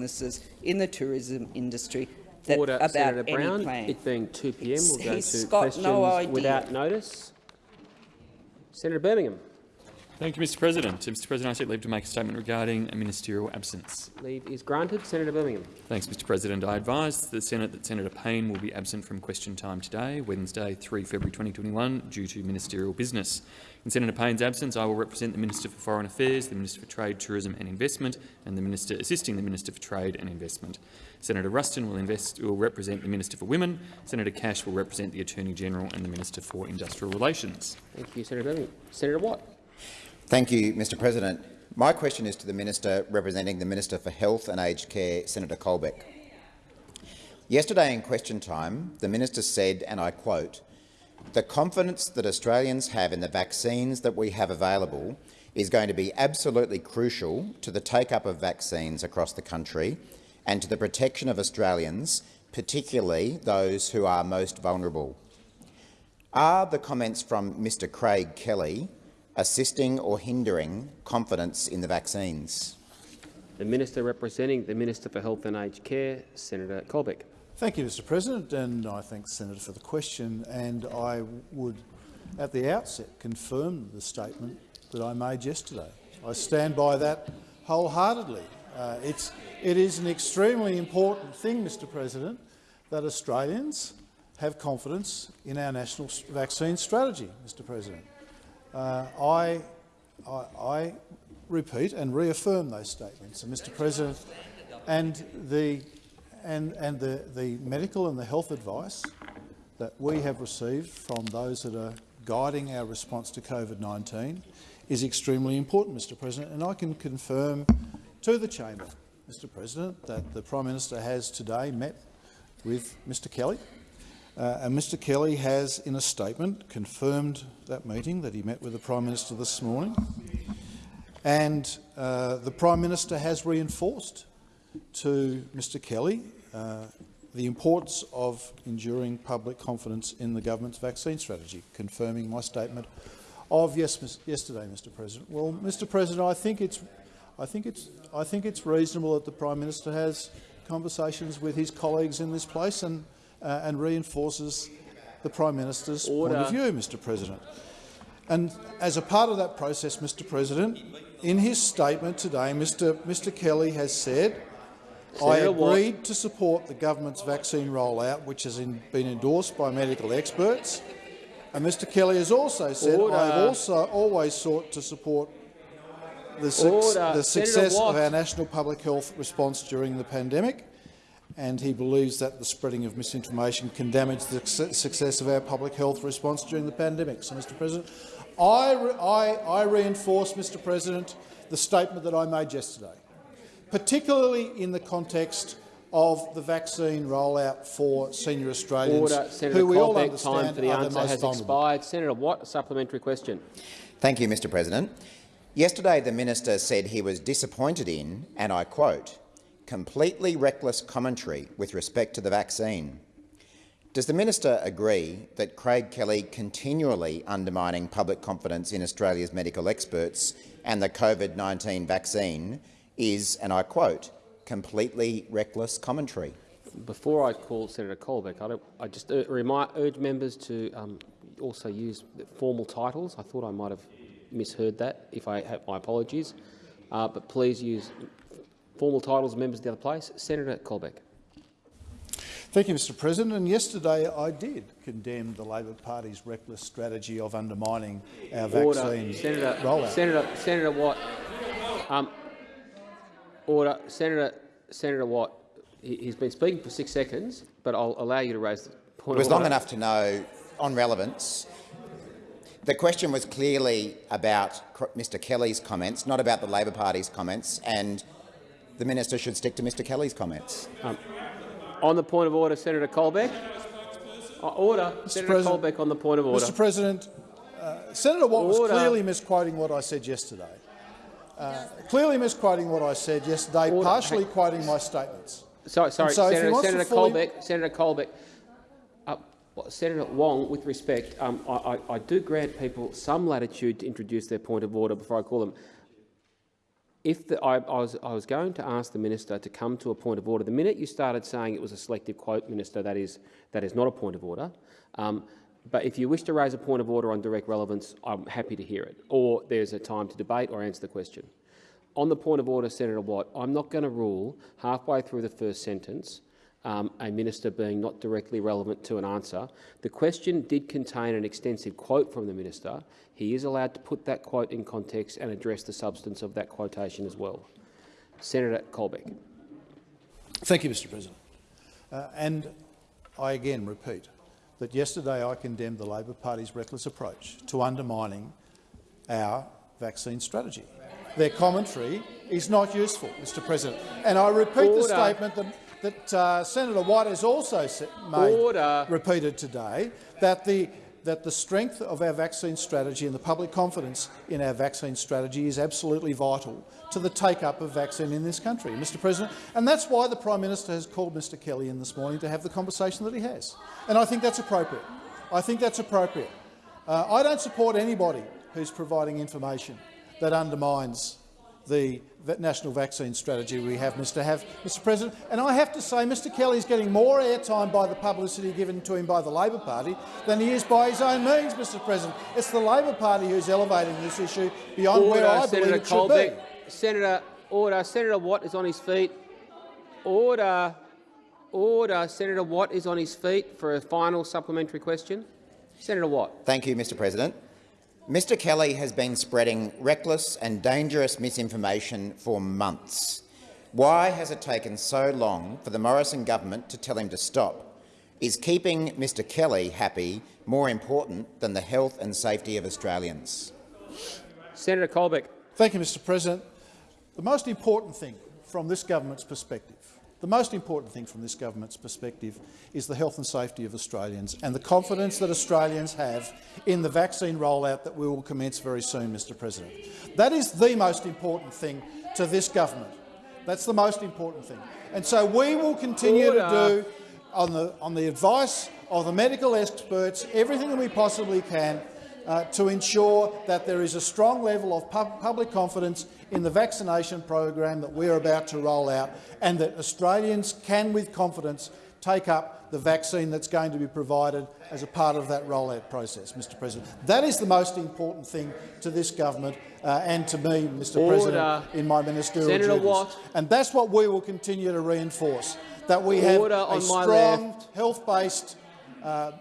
businesses in the tourism industry that, Order, about Senator any Brown. plan. It being 2 p.m., we'll go He's to got questions no without notice. Senator Birmingham. Thank you, Mr President. Mr President, I seek leave to make a statement regarding a ministerial absence. Leave is granted. Senator Birmingham. Thanks, Mr President. I advise the Senate that Senator Payne will be absent from question time today, Wednesday, 3 February 2021, due to ministerial business. In Senator Payne's absence, I will represent the Minister for Foreign Affairs, the Minister for Trade, Tourism and Investment and the Minister assisting the Minister for Trade and Investment. Senator Ruston will, invest, will represent the Minister for Women, Senator Cash will represent the Attorney-General and the Minister for Industrial Relations. Thank you, Senator Birmingham. Senator Watt. Thank you, Mr President. My question is to the Minister representing the Minister for Health and Aged Care, Senator Colbeck. Yesterday in question time, the minister said, and I quote, the confidence that Australians have in the vaccines that we have available is going to be absolutely crucial to the take-up of vaccines across the country and to the protection of Australians, particularly those who are most vulnerable. Are the comments from Mr Craig Kelly assisting or hindering confidence in the vaccines? The Minister representing the Minister for Health and Aged Care, Senator Colbeck. Thank you, Mr President, and I thank the Senator for the question. And I would, at the outset, confirm the statement that I made yesterday. I stand by that wholeheartedly. Uh, it's, it is an extremely important thing, Mr President, that Australians have confidence in our national vaccine strategy, Mr President. Uh, I, I, I, repeat and reaffirm those statements. And Mr President, and the, and, and the, the medical and the health advice that we have received from those that are guiding our response to COVID-19 is extremely important, Mr President. And I can confirm to the chamber, Mr President, that the Prime Minister has today met with Mr Kelly uh, and Mr Kelly has, in a statement, confirmed that meeting that he met with the Prime Minister this morning. And uh, the Prime Minister has reinforced to Mr Kelly uh, the importance of enduring public confidence in the government's vaccine strategy, confirming my statement of yes, yesterday, Mr President. Well, Mr President, I think it's, I think it's, I think it's reasonable that the Prime Minister has conversations with his colleagues in this place and uh, and reinforces the Prime Minister's Order. point of view, Mr President. And as a part of that process, Mr President, in his statement today, Mr, Mr Kelly has said, I agreed to support the government's vaccine rollout, which has in, been endorsed by medical experts. And Mr Kelly has also said, Order. I have also always sought to support the, su the success of our national public health response during the pandemic and he believes that the spreading of misinformation can damage the success of our public health response during the pandemic. So, Mr President, I, I, I reinforce, Mr President, the statement that I made yesterday, particularly in the context of the vaccine rollout for senior Australians, Order. Senator who we Colbeck, all understand time for the are answer the most has vulnerable. expired. Senator Watt, a supplementary question. Thank you, Mr President. Yesterday the minister said he was disappointed in, and I quote, completely reckless commentary with respect to the vaccine. Does the minister agree that Craig Kelly continually undermining public confidence in Australia's medical experts and the COVID-19 vaccine is, and I quote, completely reckless commentary? Before I call Senator Colbeck, I, I just uh, remind, urge members to um, also use formal titles. I thought I might have misheard that. If I have my apologies, uh, but please use formal titles members of the other place. Senator Colbeck. Thank you, Mr President. And yesterday I did condemn the Labor Party's reckless strategy of undermining our order. vaccine Senator, rollout. Senator, Senator Watt. Um, order. Senator, Senator Watt. He, has been speaking for six seconds, but I'll allow you to raise the point. It was of long enough to know, on relevance, the question was clearly about Mr Kelly's comments, not about the Labor Party's comments, and the minister should stick to Mr Kelly's comments. Um, on the point of order, Senator Colbeck. Uh, order, Mr. Senator President, Colbeck on the point of order. Mr President, uh, Senator Watt order. was clearly misquoting what I said yesterday. Uh, clearly misquoting what I said yesterday, order. partially hey. quoting my statements. Sorry, sorry, so Senator, Senator. Colbeck. Senator Colbeck. Uh, Senator Wong, with respect, um, I, I, I do grant people some latitude to introduce their point of order before I call them. if the, I, I, was, I was going to ask the minister to come to a point of order. The minute you started saying it was a selective quote, minister, that is, that is not a point of order. Um, but if you wish to raise a point of order on direct relevance, I'm happy to hear it. Or there's a time to debate or answer the question. On the point of order, Senator Watt, I'm not going to rule halfway through the first sentence um, a minister being not directly relevant to an answer. The question did contain an extensive quote from the minister. He is allowed to put that quote in context and address the substance of that quotation as well. Senator Colbeck. Thank you, Mr President. Uh, and I again repeat that yesterday I condemned the Labor Party's reckless approach to undermining our vaccine strategy. Their commentary is not useful, Mr President. And I repeat Order. the statement that that uh, Senator White has also made, Order. repeated today, that the, that the strength of our vaccine strategy and the public confidence in our vaccine strategy is absolutely vital to the take-up of vaccine in this country, Mr President. And that's why the Prime Minister has called Mr Kelly in this morning to have the conversation that he has. And I think that's appropriate. I think that's appropriate. Uh, I don't support anybody who's providing information that undermines the national vaccine strategy we have, Mr. Have, Mr. President. And I have to say, Mr. Kelly is getting more airtime by the publicity given to him by the Labor Party than he is by his own means, Mr. President. It's the Labor Party who's elevating this issue beyond Order, where I Senator believe it Colbeck. should be. Senator, order. Senator Watt is on his feet. Order. Order. Senator Watt is on his feet for a final supplementary question. Senator Watt. Thank you, Mr President. Mr Kelly has been spreading reckless and dangerous misinformation for months. Why has it taken so long for the Morrison government to tell him to stop? Is keeping Mr Kelly happy more important than the health and safety of Australians? Senator Colbeck. Thank you, Mr President. The most important thing from this government's perspective the most important thing from this government's perspective is the health and safety of Australians and the confidence that Australians have in the vaccine rollout that we will commence very soon, Mr President. That is the most important thing to this government. That's the most important thing. And so we will continue Order. to do, on the, on the advice of the medical experts, everything that we possibly can uh, to ensure that there is a strong level of pub public confidence in the vaccination program that we are about to roll out and that Australians can, with confidence, take up the vaccine that's going to be provided as a part of that rollout process, Mr President. That is the most important thing to this government uh, and to me, Mr Order. President, in my ministerial Senator duties. Watt. And that's what we will continue to reinforce, that we have a strong, health-based uh,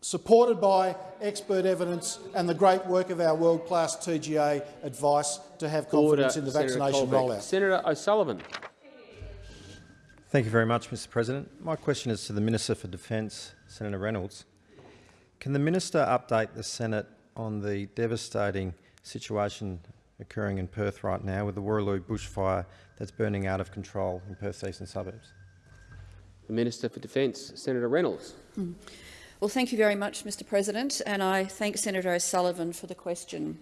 supported by expert evidence and the great work of our world-class TGA advice to have confidence Order. in the Senator vaccination Colbeck. rollout. Senator O'Sullivan. Thank you very much, Mr President. My question is to the Minister for Defence, Senator Reynolds. Can the minister update the Senate on the devastating situation occurring in Perth right now with the Wooroloo bushfire that's burning out of control in Perth's eastern suburbs? The Minister for Defence, Senator Reynolds. Mm. Well, thank you very much, Mr President, and I thank Senator O'Sullivan for the question.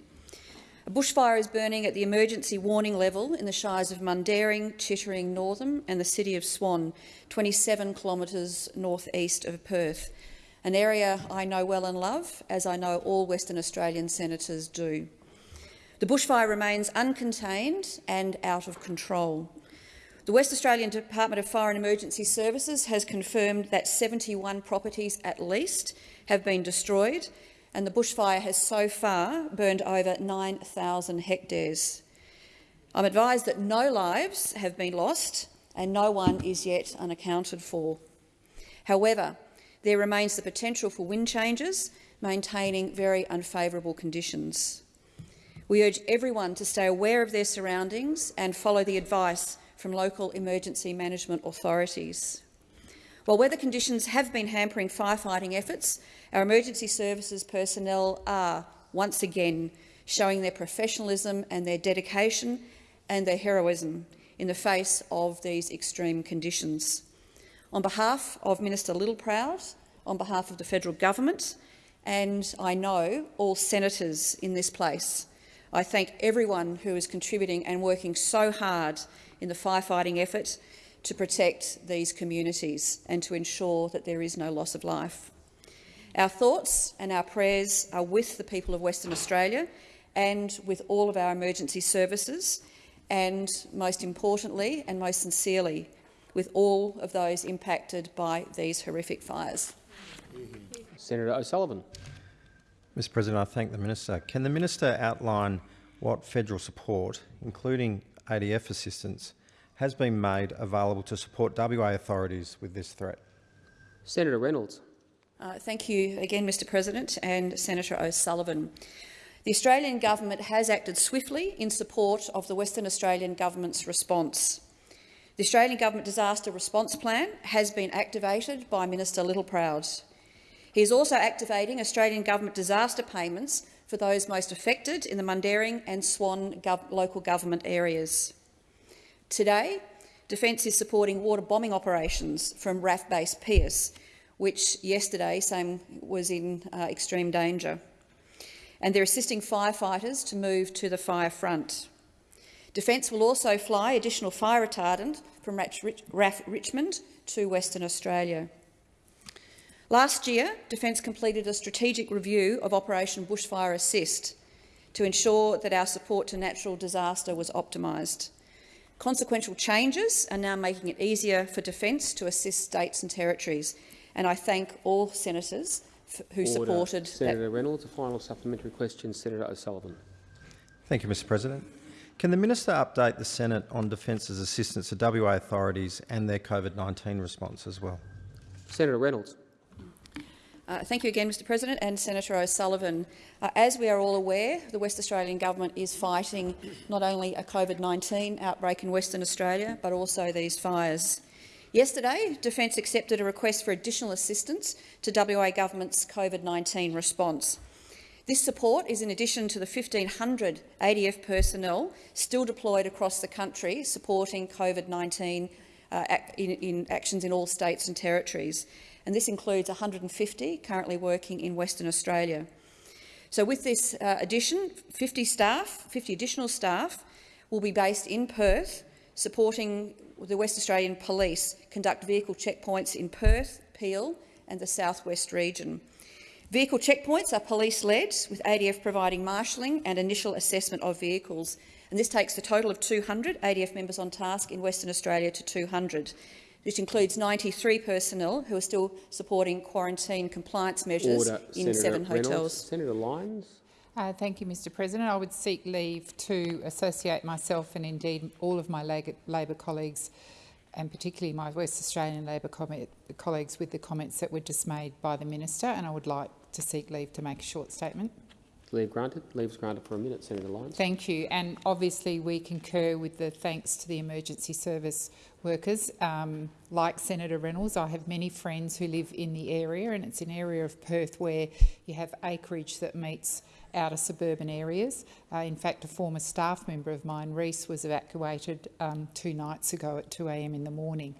A bushfire is burning at the emergency warning level in the shires of Mundaring, Chittering, Northam and the city of Swan, 27 kilometres north-east of Perth, an area I know well and love, as I know all Western Australian senators do. The bushfire remains uncontained and out of control. The West Australian Department of Fire and Emergency Services has confirmed that 71 properties at least have been destroyed and the bushfire has so far burned over 9,000 hectares. I'm advised that no lives have been lost and no one is yet unaccounted for. However, there remains the potential for wind changes, maintaining very unfavourable conditions. We urge everyone to stay aware of their surroundings and follow the advice from local emergency management authorities. While weather conditions have been hampering firefighting efforts, our emergency services personnel are, once again, showing their professionalism and their dedication and their heroism in the face of these extreme conditions. On behalf of Minister Littleproud, on behalf of the federal government and I know all senators in this place, I thank everyone who is contributing and working so hard in the firefighting effort to protect these communities and to ensure that there is no loss of life. Our thoughts and our prayers are with the people of Western Australia and with all of our emergency services and, most importantly and most sincerely, with all of those impacted by these horrific fires. Senator O'Sullivan. Mr President, I thank the Minister. Can the Minister outline what federal support, including ADF assistance, has been made available to support WA authorities with this threat? Senator Reynolds. Uh, thank you again, Mr President and Senator O'Sullivan. The Australian government has acted swiftly in support of the Western Australian government's response. The Australian Government Disaster Response Plan has been activated by Minister Littleproud. He is also activating Australian Government disaster payments for those most affected in the Mundaring and Swan gov local government areas. Today, Defence is supporting water bombing operations from RAAF Base Pearce, which yesterday same was in uh, extreme danger. And they're assisting firefighters to move to the fire front. Defence will also fly additional fire retardant from RAAF Richmond to Western Australia. Last year, Defence completed a strategic review of Operation Bushfire Assist to ensure that our support to natural disaster was optimised. Consequential changes are now making it easier for Defence to assist states and territories, and I thank all senators who Order. supported Senator that. Reynolds. A final supplementary question, Senator O'Sullivan. Thank you, Mr President. Can the Minister update the Senate on Defence's assistance to WA authorities and their COVID-19 response as well? Senator Reynolds. Uh, thank you again, Mr President and Senator O'Sullivan. Uh, as we are all aware, the West Australian Government is fighting not only a COVID-19 outbreak in Western Australia, but also these fires. Yesterday, Defence accepted a request for additional assistance to WA Government's COVID-19 response. This support is in addition to the 1,500 ADF personnel still deployed across the country supporting COVID-19 uh, in, in actions in all states and territories. And this includes 150 currently working in Western Australia. So with this uh, addition, 50 staff, 50 additional staff will be based in Perth, supporting the West Australian Police conduct vehicle checkpoints in Perth, Peel and the southwest region. Vehicle checkpoints are police-led, with ADF providing marshalling and initial assessment of vehicles. And this takes the total of 200 ADF members on task in Western Australia to 200. This includes 93 personnel who are still supporting quarantine compliance measures Order. in Senator seven Reynolds. hotels. Senator Lines. Uh, thank you, Mr President. I would seek leave to associate myself and indeed all of my Labor colleagues and particularly my West Australian Labor colleagues with the comments that were just made by the Minister and I would like to seek leave to make a short statement. Leave granted. Leave granted for a minute, Senator Lines. Thank you. And obviously we concur with the thanks to the emergency service workers. Um, like Senator Reynolds, I have many friends who live in the area and it's an area of Perth where you have acreage that meets outer suburban areas. Uh, in fact, a former staff member of mine, Reese, was evacuated um, two nights ago at 2am in the morning.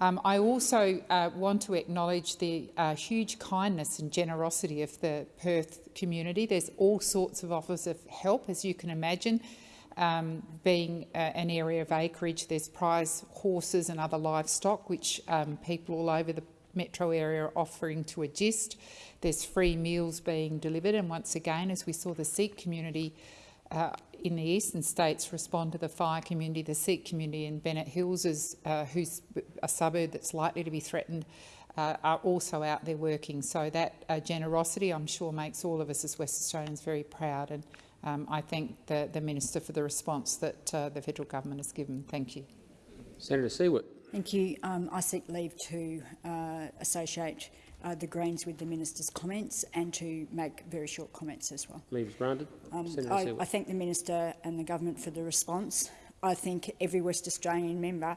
Um, I also uh, want to acknowledge the uh, huge kindness and generosity of the Perth community. There's all sorts of offers of help, as you can imagine. Um, being uh, an area of acreage, there's prize horses and other livestock, which um, people all over the metro area are offering to assist. There's free meals being delivered, and once again, as we saw the Sikh community uh, in the eastern states respond to the fire community, the Sikh community in Bennett Hills, is, uh, who's a suburb that's likely to be threatened, uh, are also out there working. So that uh, generosity, I'm sure, makes all of us as West Australians very proud. And um, I thank the, the Minister for the response that uh, the federal government has given. Thank you. Senator Siewert. Thank you. Um, I seek leave to uh, associate uh, the Greens with the minister's comments and to make very short comments as well. Leave is granted. Um, I, I thank the minister and the government for the response. I think every West Australian member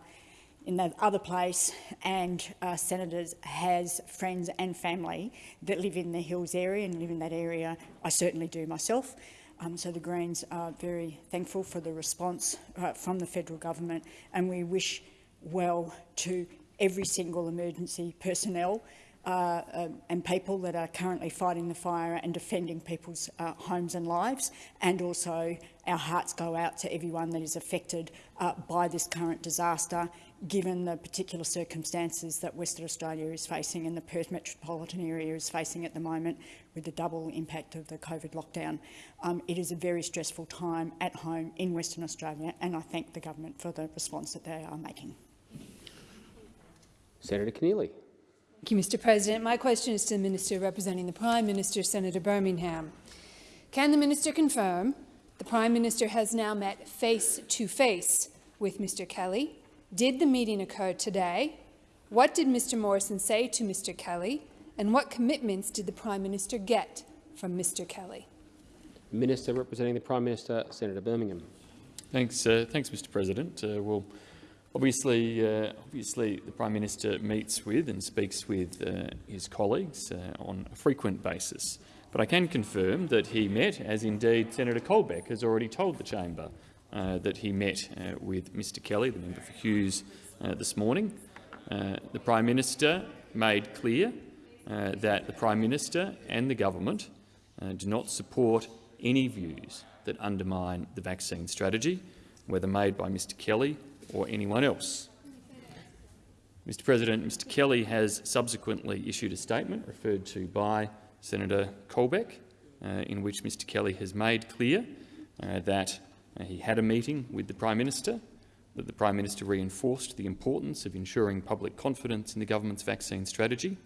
in that other place and uh, senators has friends and family that live in the Hills area and live in that area. I certainly do myself. Um, so the Greens are very thankful for the response uh, from the federal government and we wish well to every single emergency personnel uh, uh, and people that are currently fighting the fire and defending people's uh, homes and lives. And also our hearts go out to everyone that is affected uh, by this current disaster given the particular circumstances that Western Australia is facing and the Perth metropolitan area is facing at the moment with the double impact of the COVID lockdown. Um, it is a very stressful time at home in Western Australia and I thank the government for the response that they are making. Senator Keneally. Thank you, Mr President. My question is to the Minister representing the Prime Minister, Senator Birmingham. Can the Minister confirm the Prime Minister has now met face-to-face -face with Mr Kelly? Did the meeting occur today? What did Mr Morrison say to Mr Kelly? And what commitments did the Prime Minister get from Mr Kelly? Minister representing the Prime Minister, Senator Birmingham. Thanks, uh, thanks, Mr. President. Uh, well, obviously, uh, obviously, the Prime Minister meets with and speaks with uh, his colleagues uh, on a frequent basis. But I can confirm that he met, as indeed Senator Colbeck has already told the chamber, uh, that he met uh, with Mr Kelly, the member for Hughes, uh, this morning. The Prime Minister made clear that the Prime Minister and the government do not support any views that undermine the vaccine strategy, whether made by Mr Kelly or anyone else. Mr President, Mr Kelly has subsequently issued a statement referred to by Senator Colbeck, uh, in which Mr Kelly has made clear uh, that uh, he had a meeting with the Prime Minister, that the Prime Minister reinforced the importance of ensuring public confidence in the government's vaccine strategy.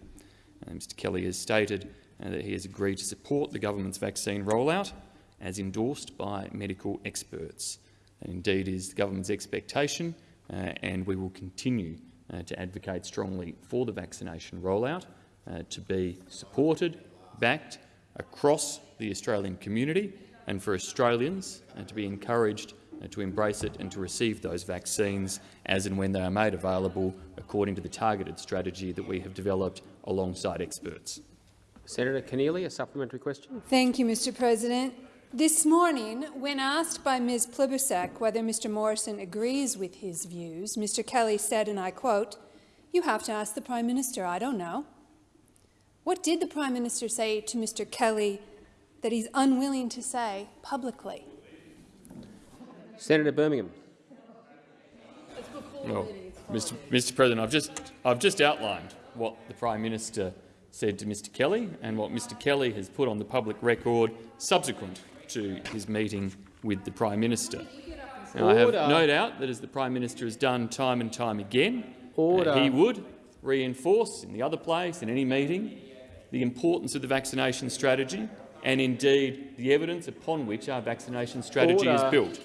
Uh, Mr Kelly has stated uh, that he has agreed to support the government's vaccine rollout as endorsed by medical experts. And indeed is the government's expectation, uh, and we will continue uh, to advocate strongly for the vaccination rollout uh, to be supported backed across the Australian community and for Australians uh, to be encouraged uh, to embrace it and to receive those vaccines as and when they are made available according to the targeted strategy that we have developed alongside experts. Senator Keneally, a supplementary question. Thank you, Mr President. This morning, when asked by Ms Plibersek whether Mr Morrison agrees with his views, Mr Kelly said, and I quote, you have to ask the Prime Minister, I don't know. What did the Prime Minister say to Mr Kelly that he's unwilling to say publicly? Senator Birmingham. Well, Mr. Mr. President, I've just I've just outlined what the Prime Minister said to Mr. Kelly and what Mr. Kelly has put on the public record subsequent to his meeting with the Prime Minister. Now, I have no doubt that, as the Prime Minister has done time and time again, uh, he would reinforce in the other place, in any meeting, the importance of the vaccination strategy and indeed the evidence upon which our vaccination strategy Order. is built.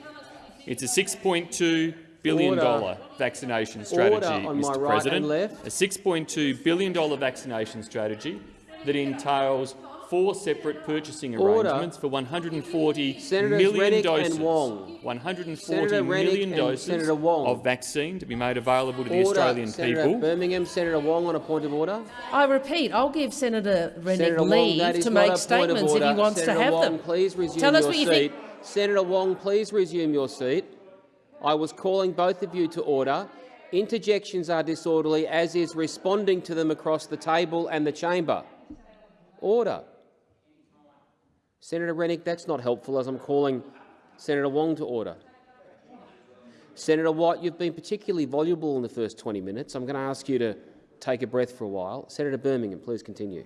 It's a $6.2 billion vaccination strategy, on my Mr right President, a $6.2 billion vaccination strategy that entails four separate purchasing Order. arrangements for 140 Senators million Rennick doses, and Wong. 140 Senator million and doses Senator Wong. of vaccine to be made available to the Australian Senator people. Birmingham, Senator Wong on a point of order. I repeat, I'll give Senator Rennick Senator Wong, leave that is to make a point of statements if he wants Senator to have Wong, them. Please resume Tell us your what you think. Senator Wong, please resume your seat. I was calling both of you to order. Interjections are disorderly, as is responding to them across the table and the chamber. Order. Senator Rennick, that's not helpful as I'm calling Senator Wong to order. Senator White, you've been particularly voluble in the first 20 minutes. I'm going to ask you to take a breath for a while. Senator Birmingham, please continue.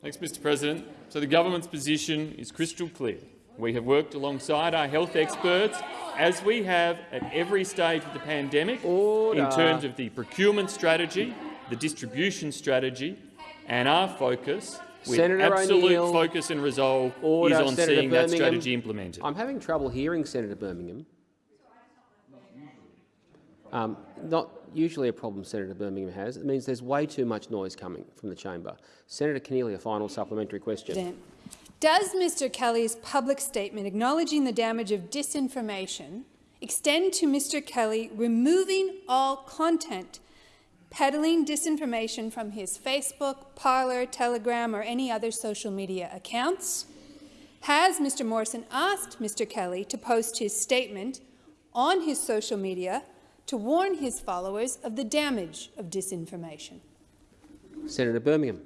Thanks, Mr President. So the government's position is crystal clear. We have worked alongside our health experts, as we have at every stage of the pandemic, Order. in terms of the procurement strategy, the distribution strategy, and our focus, with Senator absolute O'Neill. focus and resolve, Order, is on Senator seeing that Birmingham. strategy implemented. I'm having trouble hearing Senator Birmingham. Um, not usually a problem Senator Birmingham has. It means there's way too much noise coming from the chamber. Senator Keneally, a final supplementary question. President. Does Mr Kelly's public statement acknowledging the damage of disinformation extend to Mr Kelly removing all content peddling disinformation from his Facebook, Parler, Telegram or any other social media accounts? Has Mr Morrison asked Mr Kelly to post his statement on his social media to warn his followers of the damage of disinformation? Senator Birmingham.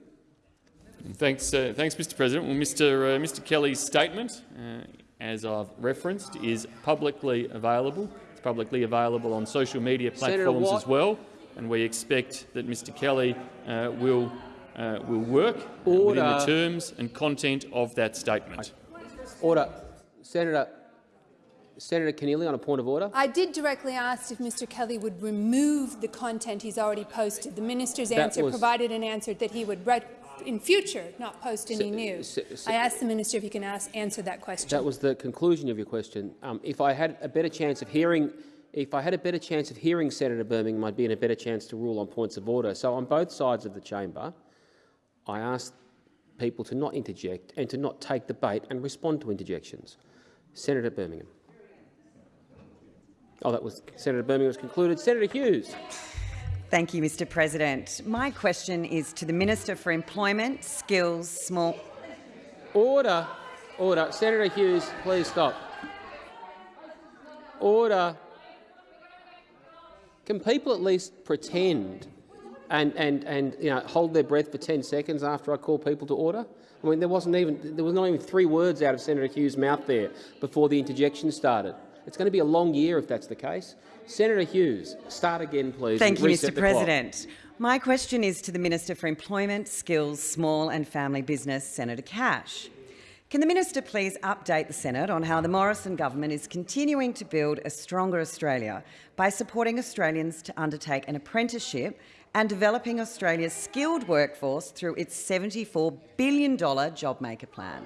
Thanks, uh, thanks, Mr. President. Well, Mr. Uh, Mr. Kelly's statement, uh, as I've referenced, is publicly available. It's publicly available on social media platforms as well. And we expect that Mr Kelly uh, will, uh, will work within the terms and content of that statement. Order. Senator, Senator Keneally on a point of order. I did directly ask if Mr Kelly would remove the content he's already posted. The minister's That answer was- provided an answer that he would, re- in future, not post any new. I asked the minister if he can ask, answer that question. That was the conclusion of your question. Um, if I had a better chance of hearing, if I had a better chance of hearing Senator Birmingham, I'd be in a better chance to rule on points of order. So on both sides of the chamber, I asked people to not interject and to not take the bait and respond to interjections. Senator Birmingham. Oh, that was Senator Birmingham was concluded. Senator Hughes. Thank you, Mr President. My question is to the Minister for Employment, Skills, Small... Order. Order. Senator Hughes, please stop. Order. Can people at least pretend and, and, and you know, hold their breath for 10 seconds after I call people to order? I mean, there wasn't even there was not even three words out of Senator Hughes' mouth there before the interjection started. It's going to be a long year if that's the case. Senator Hughes, start again, please. Thank you, Mr. President. My question is to the Minister for Employment, Skills, Small and Family Business, Senator Cash. Can the minister please update the Senate on how the Morrison government is continuing to build a stronger Australia by supporting Australians to undertake an apprenticeship and developing Australia's skilled workforce through its $74 billion JobMaker plan?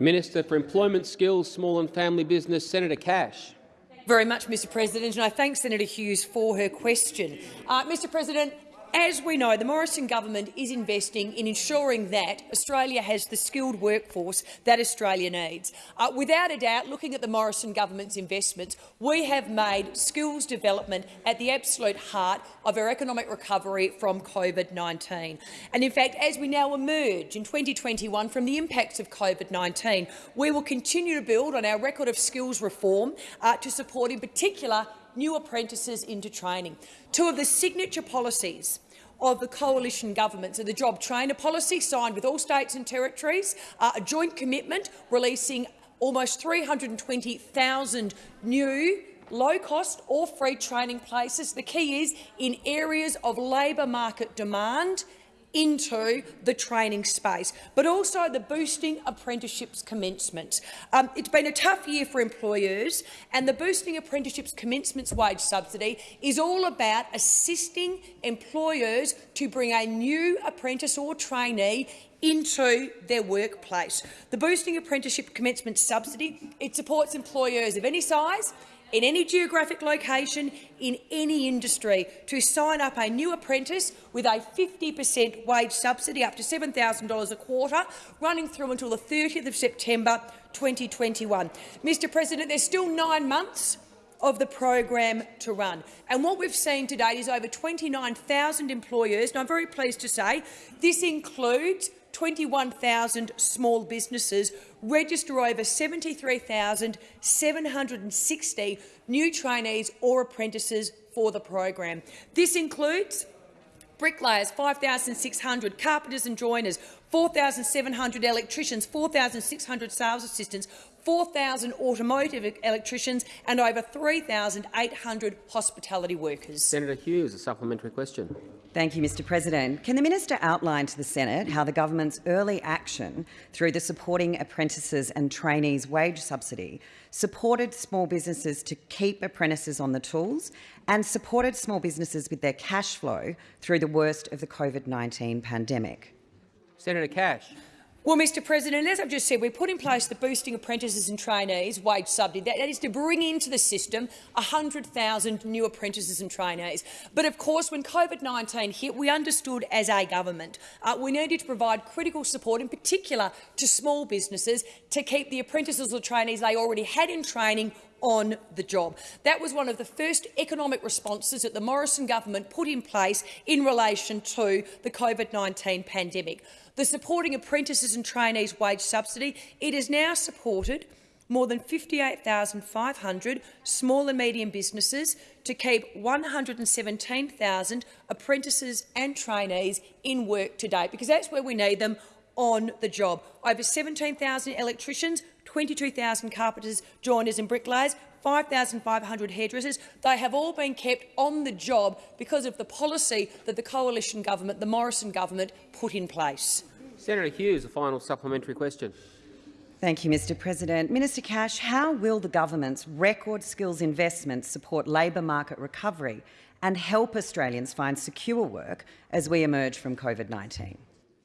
Minister for Employment, Skills, Small and Family Business, Senator Cash. very much, Mr President, and I thank Senator Hughes for her question. Uh, Mr President, as we know, the Morrison government is investing in ensuring that Australia has the skilled workforce that Australia needs. Uh, without a doubt, looking at the Morrison government's investments, we have made skills development at the absolute heart of our economic recovery from COVID-19. And in fact, as we now emerge in 2021 from the impacts of COVID-19, we will continue to build on our record of skills reform uh, to support, in particular, new apprentices into training. Two of the signature policies of the coalition governments are the job trainer policy signed with all states and territories, uh, a joint commitment releasing almost 320,000 new low-cost or free training places. The key is in areas of labour market demand into the training space, but also the boosting apprenticeships commencement. Um, it's been a tough year for employers, and the boosting apprenticeships commencements wage subsidy is all about assisting employers to bring a new apprentice or trainee into their workplace. The boosting apprenticeship commencement subsidy it supports employers of any size in any geographic location, in any industry, to sign up a new apprentice with a 50 per cent wage subsidy up to $7,000 a quarter, running through until the 30th of September 2021. Mr President, there's still nine months of the program to run. And what we've seen to date is over 29,000 employers, and I'm very pleased to say this includes 21,000 small businesses register over 73,760 new trainees or apprentices for the program. This includes bricklayers 5,600, carpenters and joiners 4,700 electricians, 4,600 sales assistants, 4,000 automotive electricians and over 3,800 hospitality workers. Senator Hughes, a supplementary question. Thank you, Mr President. Can the minister outline to the Senate how the government's early action through the Supporting Apprentices and Trainees wage subsidy supported small businesses to keep apprentices on the tools and supported small businesses with their cash flow through the worst of the COVID-19 pandemic? Senator Cash. Well, Mr President, as I've just said, we put in place the Boosting Apprentices and Trainees wage subsidy. That, is to bring into the system 100,000 new apprentices and trainees. But of course, when COVID-19 hit, we understood as a government uh, we needed to provide critical support, in particular to small businesses, to keep the apprentices or trainees they already had in training on the job. That was one of the first economic responses that the Morrison government put in place in relation to the COVID-19 pandemic. The Supporting Apprentices and Trainees wage subsidy, it has now supported more than 58,500 small and medium businesses to keep 117,000 apprentices and trainees in work today, because that's where we need them on the job. Over 17,000 electricians, 22,000 carpenters, joiners and bricklayers, 5,500 hairdressers. They have all been kept on the job because of the policy that the coalition government, the Morrison government, put in place. Senator Hughes, a final supplementary question. Thank you, Mr President. Minister Cash, how will the government's record skills investments support labour market recovery and help Australians find secure work as we emerge from COVID-19?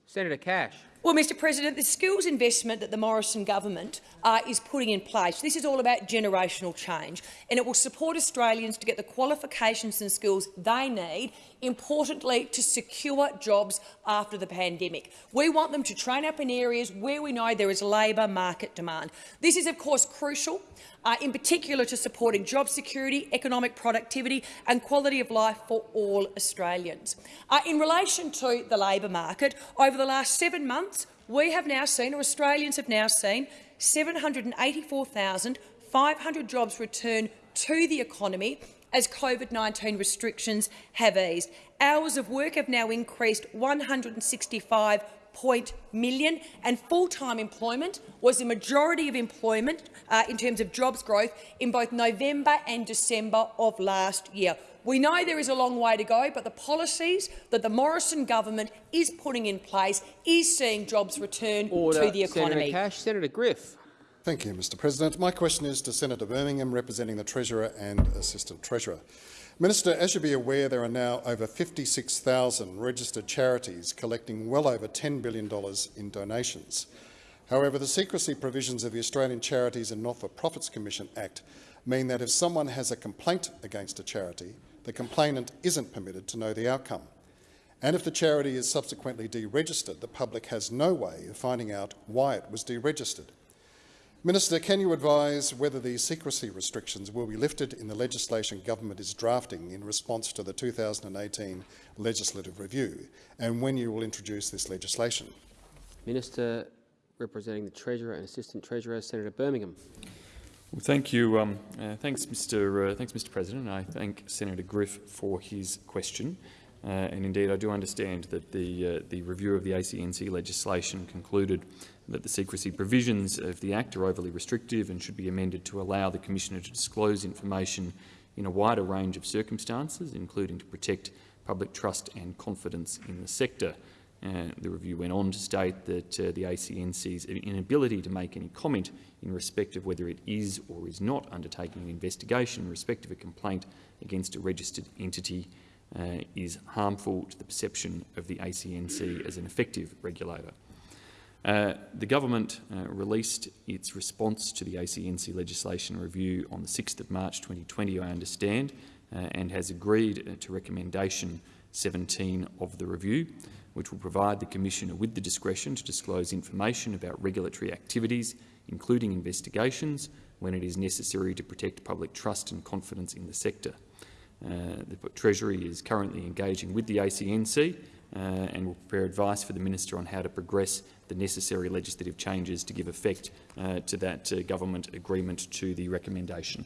Senator Cash. Well, Mr President, the skills investment that the Morrison government uh, is putting in place, this is all about generational change, and it will support Australians to get the qualifications and skills they need, importantly, to secure jobs after the pandemic. We want them to train up in areas where we know there is labour market demand. This is, of course, crucial uh, in particular to supporting job security, economic productivity and quality of life for all Australians. Uh, in relation to the labour market, over the last seven months, we have now seen, or Australians have now seen, 784,500 jobs return to the economy as COVID-19 restrictions have eased. Hours of work have now increased 165 point million, and full-time employment was the majority of employment uh, in terms of jobs growth in both November and December of last year. We know there is a long way to go, but the policies that the Morrison government is putting in place is seeing jobs return Order. to the economy. Senator Cash. Senator Griff. Thank you, Mr President. My question is to Senator Birmingham, representing the Treasurer and Assistant Treasurer. Minister, as you'll be aware, there are now over 56,000 registered charities collecting well over $10 billion in donations. However, the secrecy provisions of the Australian Charities and Not-for-Profits Commission Act mean that if someone has a complaint against a charity, the complainant isn't permitted to know the outcome. And if the charity is subsequently deregistered, the public has no way of finding out why it was deregistered. Minister, can you advise whether these secrecy restrictions will be lifted in the legislation government is drafting in response to the 2018 legislative review, and when you will introduce this legislation? Minister representing the Treasurer and Assistant Treasurer, Senator Birmingham. Well, thank you. Um, uh, thanks, Mr. Uh, thanks, Mr. President. I thank Senator Griff for his question. Uh, and indeed, I do understand that the, uh, the review of the ACNC legislation concluded that the secrecy provisions of the Act are overly restrictive and should be amended to allow the Commissioner to disclose information in a wider range of circumstances, including to protect public trust and confidence in the sector. Uh, the review went on to state that uh, the ACNC's inability to make any comment in respect of whether it is or is not undertaking an investigation in respect of a complaint against a registered entity uh, is harmful to the perception of the ACNC as an effective regulator. Uh, the government uh, released its response to the ACNC legislation review on the 6th of March 2020, I understand, uh, and has agreed uh, to recommendation 17 of the review, which will provide the Commissioner with the discretion to disclose information about regulatory activities, including investigations, when it is necessary to protect public trust and confidence in the sector. Uh, the Treasury is currently engaging with the ACNC uh, and will prepare advice for the Minister on how to progress the necessary legislative changes to give effect uh, to that uh, government agreement to the recommendation.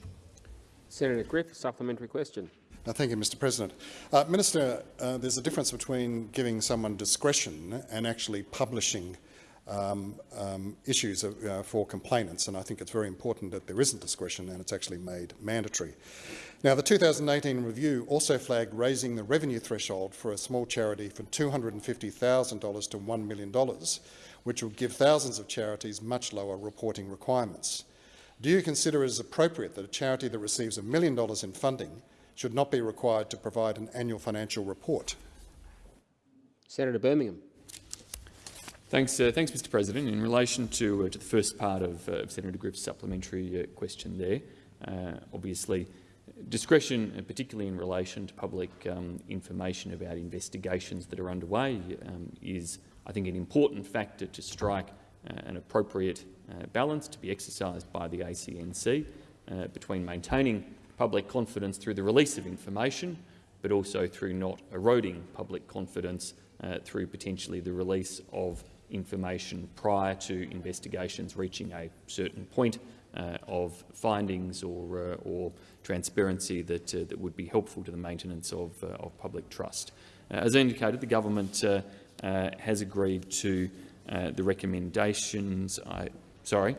Senator Griff, supplementary question. Thank you, Mr President. Uh, Minister, uh, there's a difference between giving someone discretion and actually publishing um, um, issues of, uh, for complainants, and I think it's very important that there isn't discretion and it's actually made mandatory. Now, the 2018 review also flagged raising the revenue threshold for a small charity from $250,000 to $1 million, which would give thousands of charities much lower reporting requirements. Do you consider it as appropriate that a charity that receives a million dollars in funding should not be required to provide an annual financial report? Senator Birmingham. Thanks, uh, thanks, Mr. President. In relation to, uh, to the first part of, uh, Senator Griff's supplementary uh, question, there, uh, obviously, discretion, particularly in relation to public um, information about investigations that are underway, um, is, I think, an important factor to strike uh, an appropriate uh, balance to be exercised by the ACNC uh, between maintaining public confidence through the release of information, but also through not eroding public confidence uh, through potentially the release of information prior to investigations reaching a certain point uh, of findings or, uh, or transparency that, uh, that would be helpful to the maintenance of, uh, of public trust. Uh, as indicated, the government has agreed to the recommendations. I, sorry,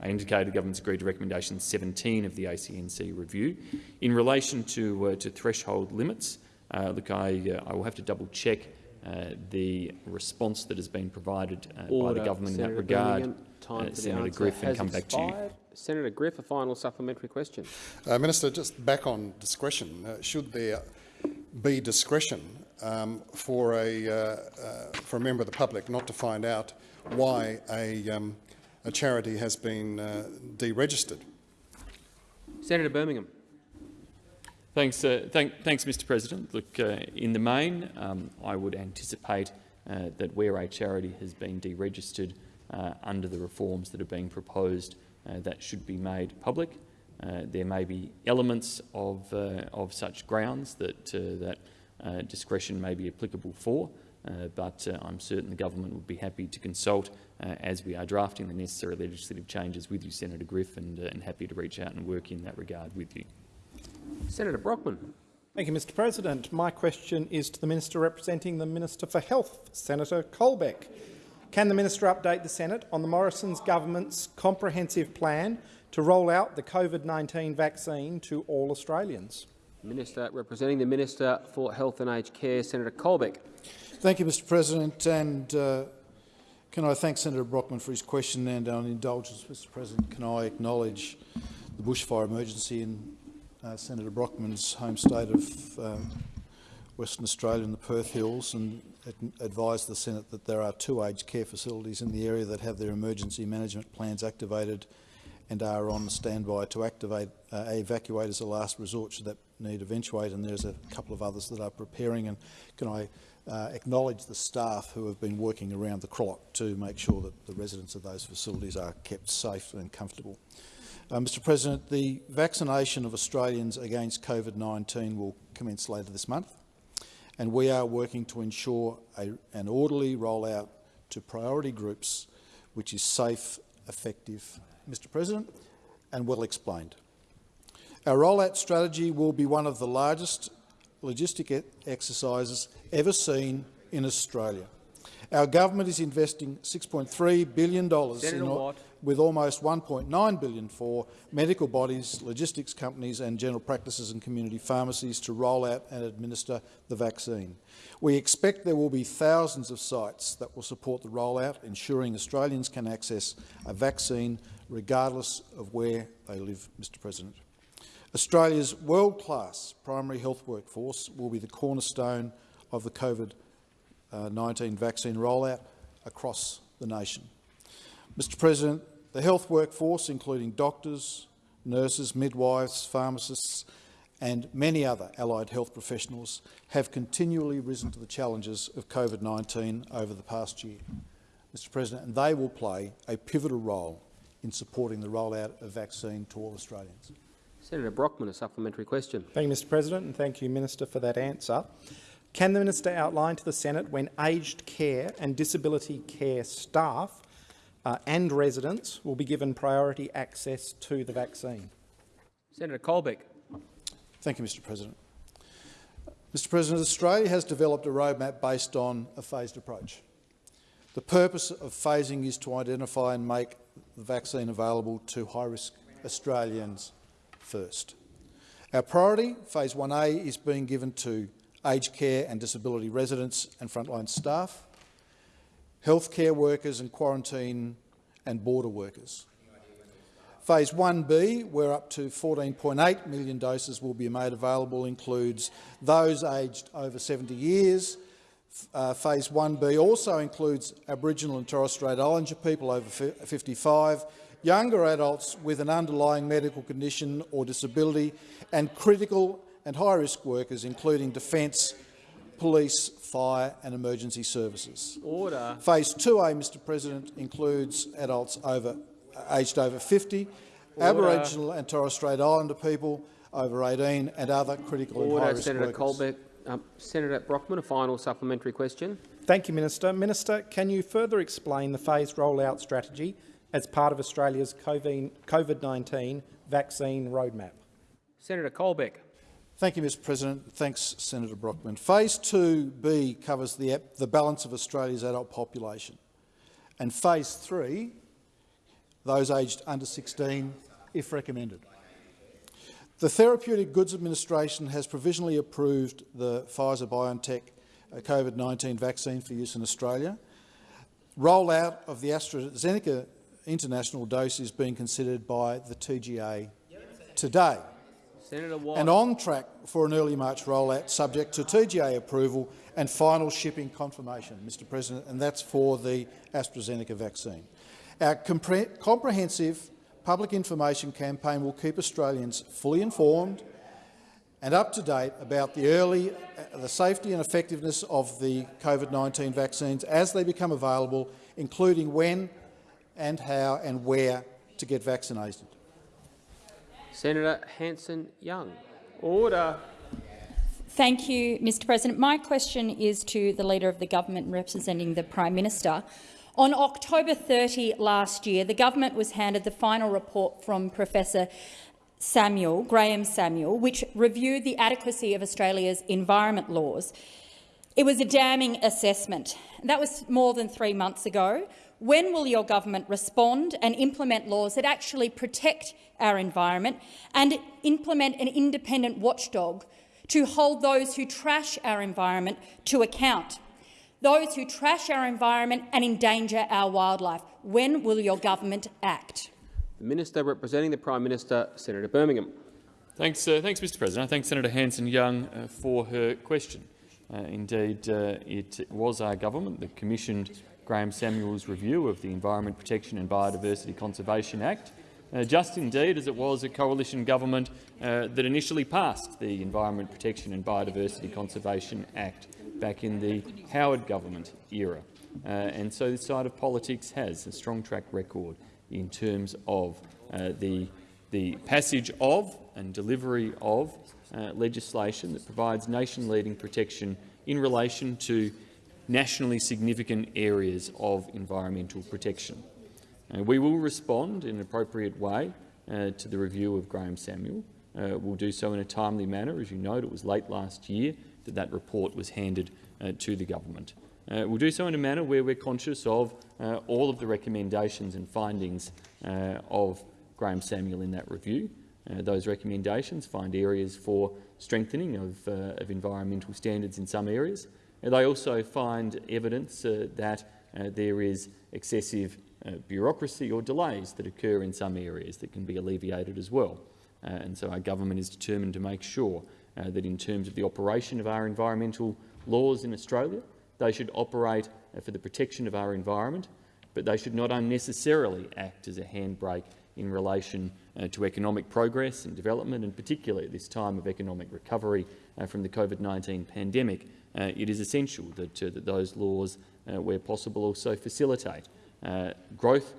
I indicated the government's agreed to recommendation 17 of the ACNC review. In relation to, uh, to threshold limits, uh, look, I, uh, I will have to double-check uh, the response that has been provided uh, by the government Senator in that regard, time uh, for the Senator answer Griff, and has come back to you. expired. Senator Griff, a final supplementary question. Uh, Minister, just back on discretion, uh, should there be discretion um, for, a, uh, uh, for a member of the public not to find out why a, um, a charity has been uh, deregistered? Senator Birmingham. Thanks, uh, thank, thanks, Mr. President. Look, uh, in the main, um, I would anticipate uh, that where a charity has been deregistered uh, under the reforms that are being proposed, uh, that should be made public. Uh, there may be elements of, of such grounds that, that discretion may be applicable for, but I'm certain the government would be happy to consult as we are drafting the necessary legislative changes with you, Senator Griff, and, and happy to reach out and work in that regard with you. Senator Brockman. Thank you, Mr President. My question is to the Minister representing the Minister for Health, Senator Colbeck. Can the Minister update the Senate on the Morrison's government's comprehensive plan to roll out the COVID-19 vaccine to all Australians? Minister representing the Minister for Health and Aged Care, Senator Colbeck. Thank you, Mr President. And uh, can I thank Senator Brockman for his question and on indulgence, Mr President, can I acknowledge the bushfire emergency in uh, Senator Brockman's home state of um, Western Australia in the Perth Hills and advised the Senate that there are two aged care facilities in the area that have their emergency management plans activated and are on standby to activate uh, evacuate as a last resort should that need eventuate. And there's a couple of others that are preparing. And can I uh, acknowledge the staff who have been working around the clock to make sure that the residents of those facilities are kept safe and comfortable. Uh, Mr President, the vaccination of Australians against COVID-19 will commence later this month, and we are working to ensure a, an orderly rollout to priority groups which is safe, effective, Mr President, and well explained. Our rollout strategy will be one of the largest logistic e exercises ever seen in Australia. Our government is investing $6.3 billion in, with almost 1.9 billion for medical bodies, logistics companies and general practices and community pharmacies to roll out and administer the vaccine. We expect there will be thousands of sites that will support the rollout, ensuring Australians can access a vaccine regardless of where they live, Mr President. Australia's world-class primary health workforce will be the cornerstone of the COVID-19 uh, vaccine rollout across the nation. Mr President, the health workforce, including doctors, nurses, midwives, pharmacists and many other allied health professionals, have continually risen to the challenges of COVID-19 over the past year. Mr President, and they will play a pivotal role in supporting the rollout of vaccine to all Australians. Senator Brockman, a supplementary question. Thank you, Mr President, and thank you, Minister, for that answer. Can the Minister outline to the Senate when aged care and disability care staff uh, and residents will be given priority access to the vaccine? Senator Colbeck. Thank you, Mr President. Mr President, Australia has developed a roadmap based on a phased approach. The purpose of phasing is to identify and make the vaccine available to high-risk Australians first. Our priority, Phase 1A, is being given to aged care and disability residents and frontline staff, healthcare workers and quarantine and border workers. Phase 1B, where up to 14.8 million doses will be made available, includes those aged over 70 years. Uh, phase 1B also includes Aboriginal and Torres Strait Islander people over 55, younger adults with an underlying medical condition or disability, and critical and high-risk workers, including defence, police, fire and emergency services. Order. Phase 2A, Mr President, includes adults over, aged over 50, Order. Aboriginal and Torres Strait Islander people over 18 and other critical Order, and high-risk Senator workers. Colbeck. Um, Senator Brockman, a final supplementary question. Thank you, Minister. Minister, can you further explain the phased rollout strategy as part of Australia's COVID-19 vaccine roadmap? Senator Colbeck. Thank you, Mr President. Thanks, Senator Brockman. Phase 2B covers the, the balance of Australia's adult population. And Phase 3, those aged under 16 if recommended. The Therapeutic Goods Administration has provisionally approved the Pfizer-BioNTech uh, COVID-19 vaccine for use in Australia. Rollout of the AstraZeneca international dose is being considered by the TGA today. And on track for an early March rollout subject to TGA approval and final shipping confirmation, Mr President, and that's for the AstraZeneca vaccine. Our compre comprehensive public information campaign will keep Australians fully informed and up to date about the early, uh, the safety and effectiveness of the COVID-19 vaccines as they become available, including when and how and where to get vaccinated. Senator Hanson-Young. Order. Thank you, Mr President. My question is to the Leader of the Government representing the Prime Minister. On October 30 last year, the government was handed the final report from Professor Samuel, Graham Samuel, which reviewed the adequacy of Australia's environment laws. It was a damning assessment. That was more than three months ago. When will your government respond and implement laws that actually protect our environment and implement an independent watchdog to hold those who trash our environment to account? Those who trash our environment and endanger our wildlife. When will your government act? The Minister representing the Prime Minister, Senator Birmingham. Thanks, uh, thanks Mr President. I thank Senator Hanson-Young uh, for her question. Uh, indeed, uh, it was our government that commissioned Graham Samuel's review of the Environment Protection and Biodiversity Conservation Act, uh, just indeed as it was a coalition government uh, that initially passed the Environment Protection and Biodiversity Conservation Act back in the Howard government era. Uh, and so this side of politics has a strong track record in terms of uh, the, the passage of and delivery of uh, legislation that provides nation-leading protection in relation to nationally significant areas of environmental protection. Uh, we will respond in an appropriate way uh, to the review of Graham Samuel. Uh, we'll do so in a timely manner. As you note, it was late last year that that report was handed uh, to the government. Uh, we'll do so in a manner where we're conscious of uh, all of the recommendations and findings of Graham Samuel in that review. those recommendations find areas for strengthening of, of environmental standards in some areas, they also find evidence uh, that uh, there is excessive uh, bureaucracy or delays that occur in some areas that can be alleviated as well. And so our government is determined to make sure that in terms of the operation of our environmental laws in Australia, they should operate for the protection of our environment, but they should not unnecessarily act as a handbrake in relation to economic progress and development, and particularly at this time of economic recovery from the COVID-19 pandemic, uh, it is essential that, uh, that those laws, uh, where possible, also facilitate growth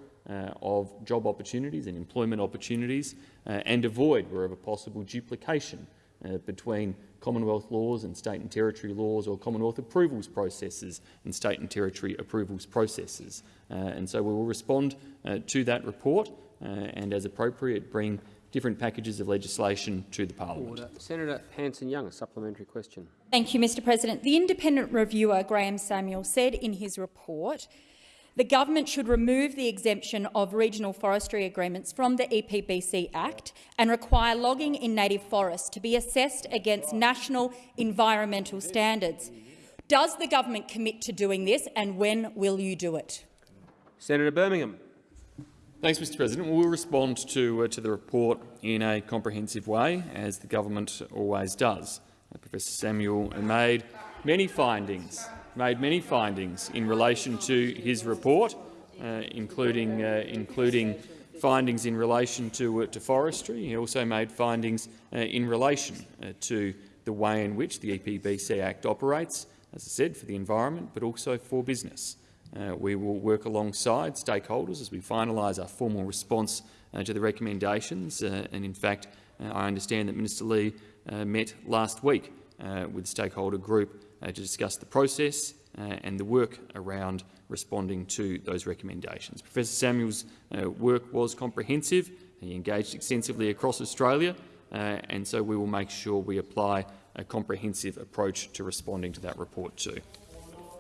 of job opportunities and employment opportunities and avoid, wherever possible, duplication between Commonwealth laws and state and territory laws or Commonwealth approvals processes and state and territory approvals processes. Uh, and so we will respond uh, to that report uh, Uh, and, as appropriate, bring different packages of legislation to the parliament. Order. Senator Hanson-Young, a supplementary question. Thank you, Mr President. The independent reviewer, Graham Samuel, said in his report the government should remove the exemption of regional forestry agreements from the EPBC Act and require logging in native forests to be assessed against national environmental standards. Does the government commit to doing this, and when will you do it? Senator Birmingham. Thanks, Mr President. We'll respond to, uh, to the report in a comprehensive way, as the government always does. Uh, Professor Samuel made many findings, made many findings in relation to his report, uh, including, uh, including findings in relation to, uh, to forestry. He also made findings uh, in relation to the way in which the EPBC Act operates, as I said, for the environment, but also for business. Uh, we will work alongside stakeholders as we finalise our formal response uh, to the recommendations. Uh, and in fact, uh, I understand that Minister Ley uh, met last week uh, with the stakeholder group to discuss the process and the work around responding to those recommendations. Professor Samuel's work was comprehensive. He engaged extensively across Australia, and so we will make sure we apply a comprehensive approach to responding to that report too.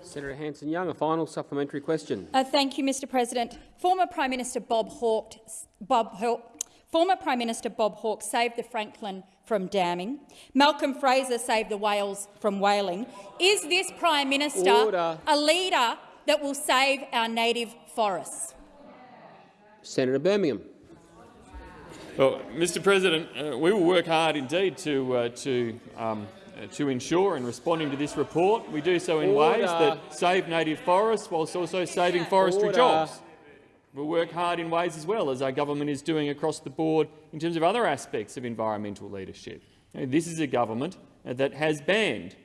Senator Hanson-Young, a final supplementary question. Uh, thank you, Mr President. Former Prime Minister Bob Hawke, Bob Hawke, former Prime Minister Bob Hawke saved the Franklin from damming. Malcolm Fraser saved the whales from whaling. Is this Prime Minister Order. a leader that will save our native forests? Senator Birmingham. Well, Mr President, uh, we will work hard indeed to, uh, to, um, to ensure in responding to this report we do so in Order. ways that save native forests whilst also saving forestry Order. jobs. We'll work hard in ways as well as our government is doing across the board in terms of other aspects of environmental leadership. This is a government uh, that has banned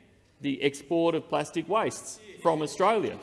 the export of plastic wastes from Australia.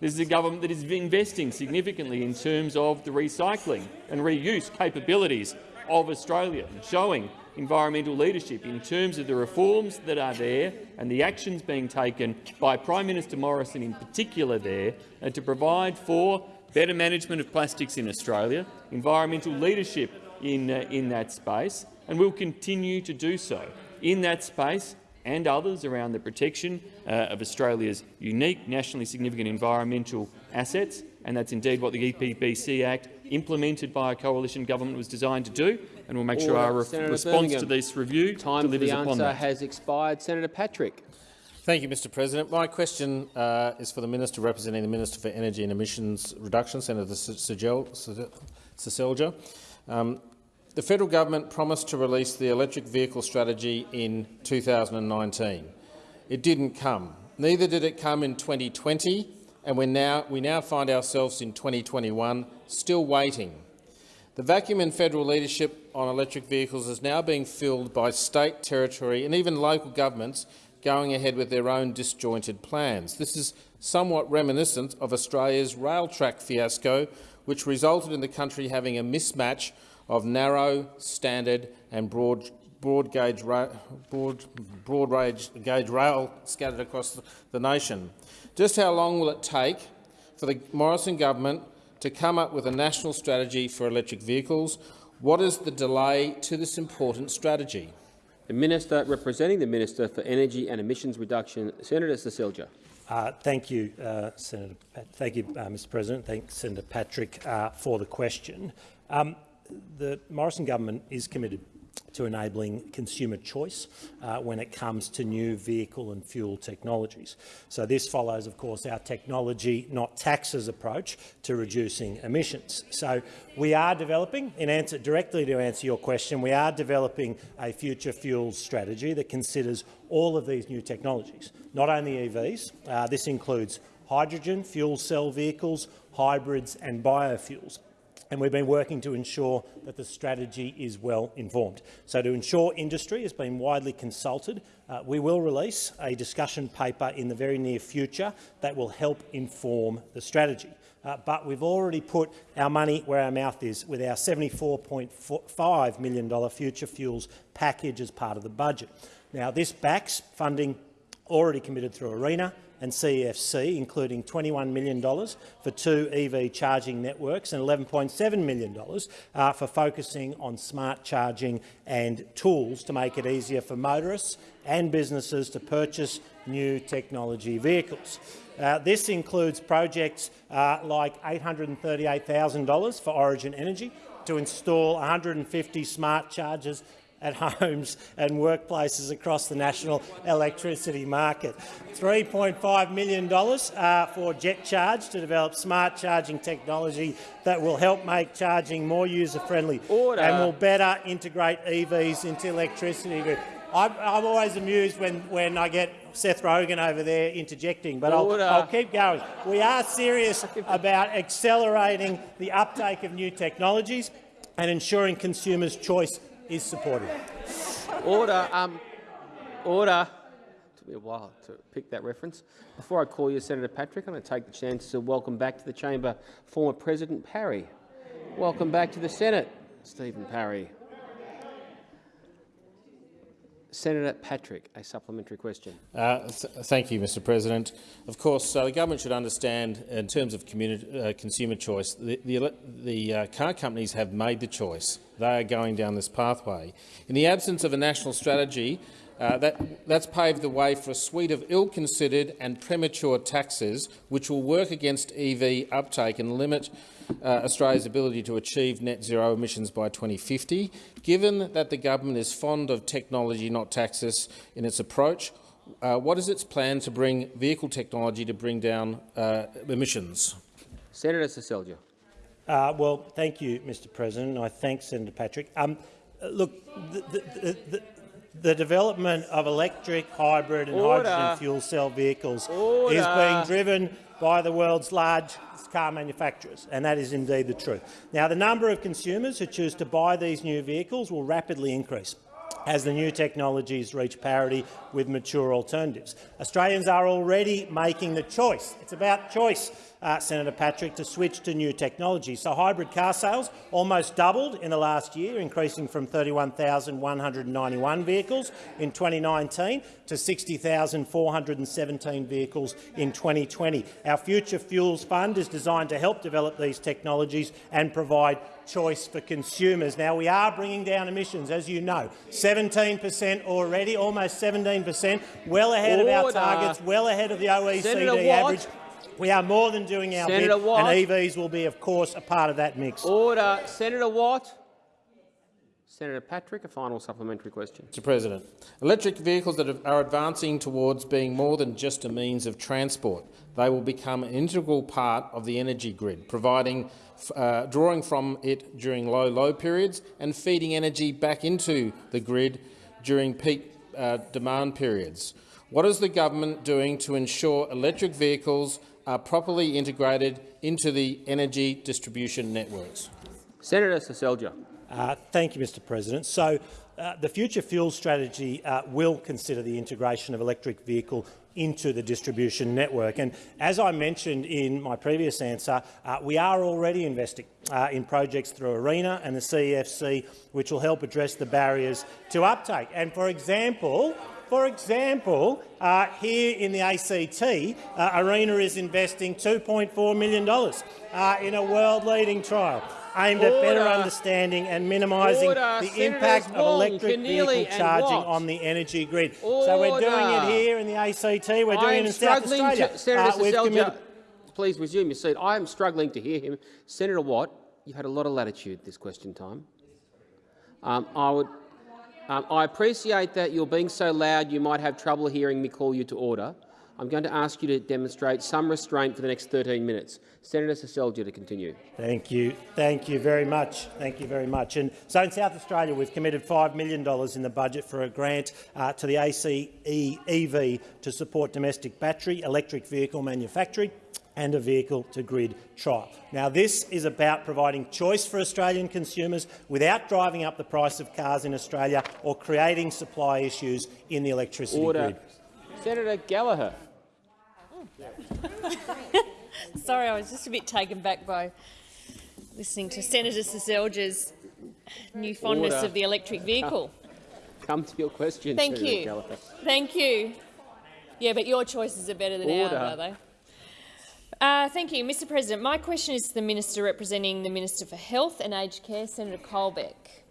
This is a government that is investing significantly in terms of the recycling and reuse capabilities of Australia, showing environmental leadership in terms of the reforms that are there and the actions being taken by Prime Minister Morrison in particular there to provide for better management of plastics in Australia, environmental leadership in, uh, in that space, and we'll continue to do so in that space and others around the protection uh, of Australia's unique, nationally significant environmental assets, and that's indeed what the EPBC Act, implemented by a coalition government, was designed to do, and we'll make sure Order. our Senator response Birmingham. to this review Time for delivers the upon answer that. has expired. Senator Patrick. Thank you, Mr President. My question uh, is for the Minister representing the Minister for Energy and Emissions Reduction, Senator Seselja. Um, the federal government promised to release the electric vehicle strategy in 2019. It didn't come. Neither did it come in 2020, and we're now, we now find ourselves in 2021 still waiting. The vacuum in federal leadership on electric vehicles is now being filled by state, territory and even local governments going ahead with their own disjointed plans. This is somewhat reminiscent of Australia's rail track fiasco, which resulted in the country having a mismatch of narrow, standard and broad, broad, gauge, broad, broad range, gauge rail scattered across the, the nation. Just how long will it take for the Morrison government to come up with a national strategy for electric vehicles? What is the delay to this important strategy? The Minister representing the Minister for Energy and Emissions Reduction, Senator Seselja. Uh, thank you, uh, Senator. Pat thank you, uh, Mr. President. Thanks, Senator Patrick, uh, for the question. Um, the Morrison government is committed to enabling consumer choice uh, when it comes to new vehicle and fuel technologies. So this follows, of course, our technology, not taxes approach to reducing emissions. So we are developing, in answer directly to answer your question, we are developing a future fuels strategy that considers all of these new technologies, not only EVs. Uh, this includes hydrogen, fuel cell vehicles, hybrids and biofuels and we've been working to ensure that the strategy is well informed. So to ensure industry has been widely consulted, uh, we will release a discussion paper in the very near future that will help inform the strategy. Uh, but we've already put our money where our mouth is with our $74.5 million Future Fuels package as part of the budget. Now, this backs funding already committed through ARENA and CEFC, including $21 million for two EV charging networks and $11.7 million uh, for focusing on smart charging and tools to make it easier for motorists and businesses to purchase new technology vehicles. Uh, this includes projects uh, like $838,000 for Origin Energy to install 150 smart chargers at homes and workplaces across the national electricity market. $3.5 million uh, for Jet Charge to develop smart charging technology that will help make charging more user-friendly and will better integrate EVs into electricity. I'm, I'm always amused when, when I get Seth Rogen over there interjecting, but I'll, I'll keep going. We are serious about accelerating the uptake of new technologies and ensuring consumers' choice is supported. Order. Um, order. It took me a while to pick that reference. Before I call you, Senator Patrick, I'm going to take the chance to welcome back to the chamber former President Parry. Welcome back to the Senate, Stephen Parry. Senator Patrick, a supplementary question. Uh, th thank you, Mr President. Of course, uh, the government should understand, in terms of uh, consumer choice, the, the, the uh, car companies have made the choice. They are going down this pathway. In the absence of a national strategy, Uh, that, that's paved the way for a suite of ill-considered and premature taxes which will work against EV uptake and limit uh, Australia's ability to achieve net zero emissions by 2050. Given that the government is fond of technology, not taxes, in its approach, uh, what is its plan to bring vehicle technology to bring down uh, emissions? Senator Seselja. Uh, well, thank you, Mr President. I thank Senator Patrick. Um, look, the, the, the, the development of electric, hybrid and Order. hydrogen fuel cell vehicles Order. is being driven by the world's large car manufacturers, and that is indeed the truth. Now, the number of consumers who choose to buy these new vehicles will rapidly increase as the new technologies reach parity with mature alternatives. Australians are already making the choice. It's about choice, uh, Senator Patrick, to switch to new technology. So hybrid car sales almost doubled in the last year, increasing from 31,191 vehicles in 2019 to 60,417 vehicles in 2020. Our Future Fuels Fund is designed to help develop these technologies and provide choice for consumers. Now, we are bringing down emissions, as you know, 17 per cent already, almost 17 per cent, well ahead of our targets, well ahead of the Senator OECD Watt. Average. We are more than doing our Senator bit, Watt. and EVs will be, of course, a part of that mix. Order. Senator Watt. Senator Patrick, a final supplementary question. Mr President, electric vehicles that are advancing towards being more than just a means of transport. They will become an integral part of the energy grid, providing, uh, drawing from it during low low periods and feeding energy back into the grid during peak uh, demand periods. What is the government doing to ensure electric vehicles are properly integrated into the energy distribution networks? Senator Seselja. Uh, thank you, Mr President. So, uh, the future fuel strategy uh, will consider the integration of electric vehicle into the distribution network. And as I mentioned in my previous answer, uh, we are already investing uh, in projects through ARENA and the CEFC, which will help address the barriers to uptake. And for example, for example, uh, here in the ACT, uh, ARENA is investing $2.4 million uh, in a world-leading trial aimed at better understanding and minimising the Senators impact of electric Keneally vehicle charging on the energy grid. So we're doing it here in the ACT, we're doing it in South Australia. To, Senator Uh, we've committed- please resume your seat. I am struggling to hear him. Senator Watt, you've had a lot of latitude this question time. Um, I would. Um, I appreciate that you're being so loud you might have trouble hearing me call you to order. I'm going to ask you to demonstrate some restraint for the next 13 minutes. Senator Seselja to continue. Thank you. Thank you very much. Thank you very much. And so in South Australia, we've committed $5 million in the budget for a grant uh, to the ACE EV to support domestic battery, electric vehicle manufacturing and a vehicle-to-grid trial. Now, this is about providing choice for Australian consumers without driving up the price of cars in Australia or creating supply issues in the electricity Order. grid. Senator Gallagher. Sorry, I was just a bit taken back by listening to Senator Seselja's new fondness Order. of the electric vehicle. Come to your question, Thank Senator you. Gallagher. Thank you. Yeah, but your choices are better than Order. ours, are they? Uh, thank you, Mr. President. My question is to the minister representing the Minister for Health and Aged Care, Senator Colbeck.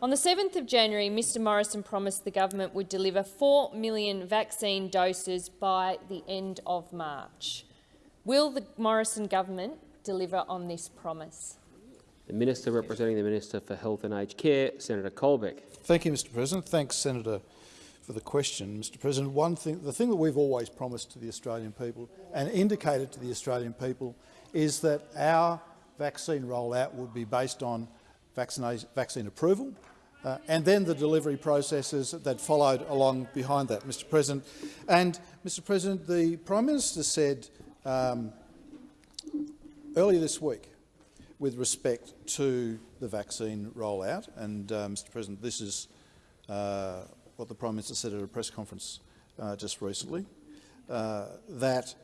On the 7th of January, Mr Morrison promised the government would deliver 4 million vaccine doses by the end of March. Will the Morrison government deliver on this promise? The Minister representing the Minister for Health and Aged Care, Senator Colbeck. Thank you, Mr President. Thanks, Senator, for the question. Mr President, one thing, the thing that we've always promised to the Australian people and indicated to the Australian people is that our vaccine rollout would be based on vaccine approval uh, and then the delivery processes that followed along behind that, Mr President. And, Mr President, the Prime Minister said um, earlier this week with respect to the vaccine rollout, and uh, Mr President, this is uh, what the Prime Minister said at a press conference uh, just recently, uh, that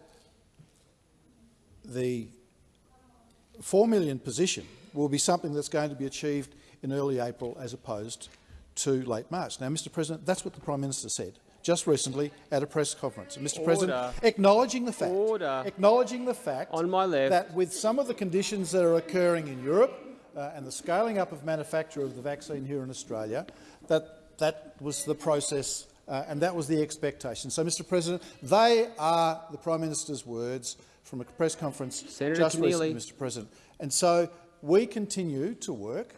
the 4 million position will be something that's going to be achieved in early April as opposed to late March. Now, Mr President, that's what the Prime Minister said just recently at a press conference. Mr President, acknowledging the fact, Order. acknowledging the fact On my left. that with some of the conditions that are occurring in Europe uh, and the scaling up of manufacture of the vaccine here in Australia, that that was the process uh, and that was the expectation. So, Mr President, they are the Prime Minister's words from a press conference Senator just Keneally. recently, Mr President. And so we continue to work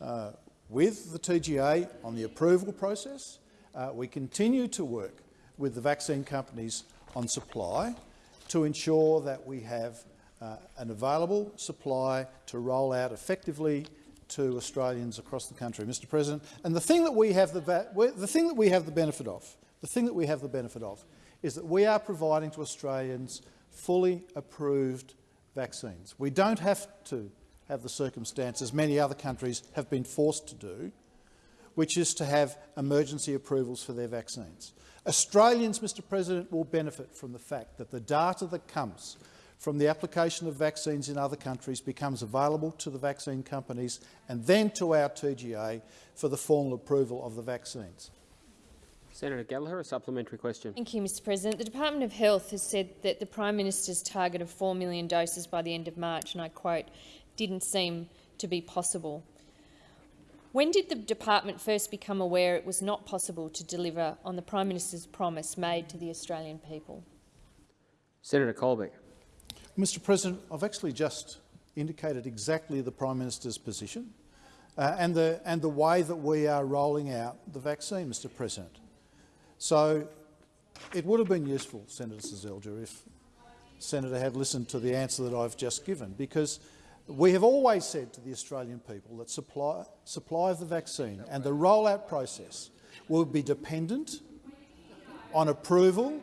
uh, with the TGA on the approval process. Uh, we continue to work with the vaccine companies on supply to ensure that we have uh, an available supply to roll out effectively to Australians across the country, Mr. President. And the thing that we have the, the thing that we have the benefit of, the thing that we have the benefit of, is that we are providing to Australians fully approved vaccines. We don't have to have the circumstances many other countries have been forced to do, which is to have emergency approvals for their vaccines. Australians, Mr President, will benefit from the fact that the data that comes from the application of vaccines in other countries becomes available to the vaccine companies and then to our TGA for the formal approval of the vaccines. Senator Gallagher, a supplementary question. Thank you, Mr President. The Department of Health has said that the Prime Minister's target of 4 million doses by the end of March, and I quote, didn't seem to be possible. When did the department first become aware it was not possible to deliver on the Prime Minister's promise made to the Australian people? Senator Colbeck. Mr President, I've actually just indicated exactly the Prime Minister's position uh, and, the, and the way that we are rolling out the vaccine, Mr President. So it would have been useful, Senator Seselja, if Senator had listened to the answer that I've just given, because we have always said to the Australian people that supply, supply of the vaccine and the rollout process will be dependent on approval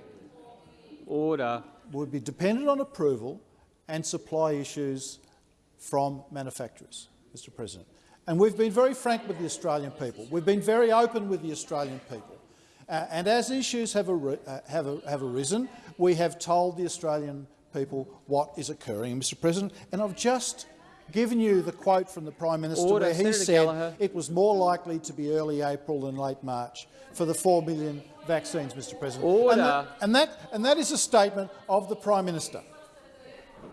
Order. Would be dependent on approval and supply issues from manufacturers, Mr President. And we've been very frank with the Australian people. We've been very open with the Australian people. Uh, and as issues have, ar uh, have, have arisen, we have told the Australian people what is occurring, Mr President. And I've just given you the quote from the Prime Minister Order. where he Senator said Gallagher. it was more likely to be early April than late March for the 4 million vaccines, Mr President. Order. And that, and that, and that is a statement of the Prime Minister.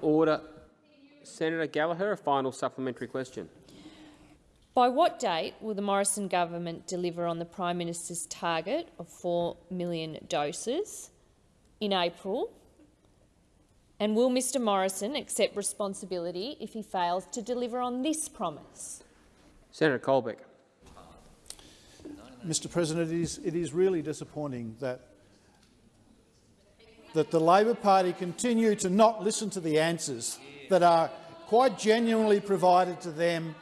Order. Senator Gallagher, a final supplementary question. By what date will the Morrison government deliver on the Prime Minister's target of 4 million doses in April? And will Mr Morrison accept responsibility if he fails to deliver on this promise? Senator Colbeck. Mr President, it is, it is really disappointing that, that the Labor Party continue to not listen to the answers that are quite genuinely provided to them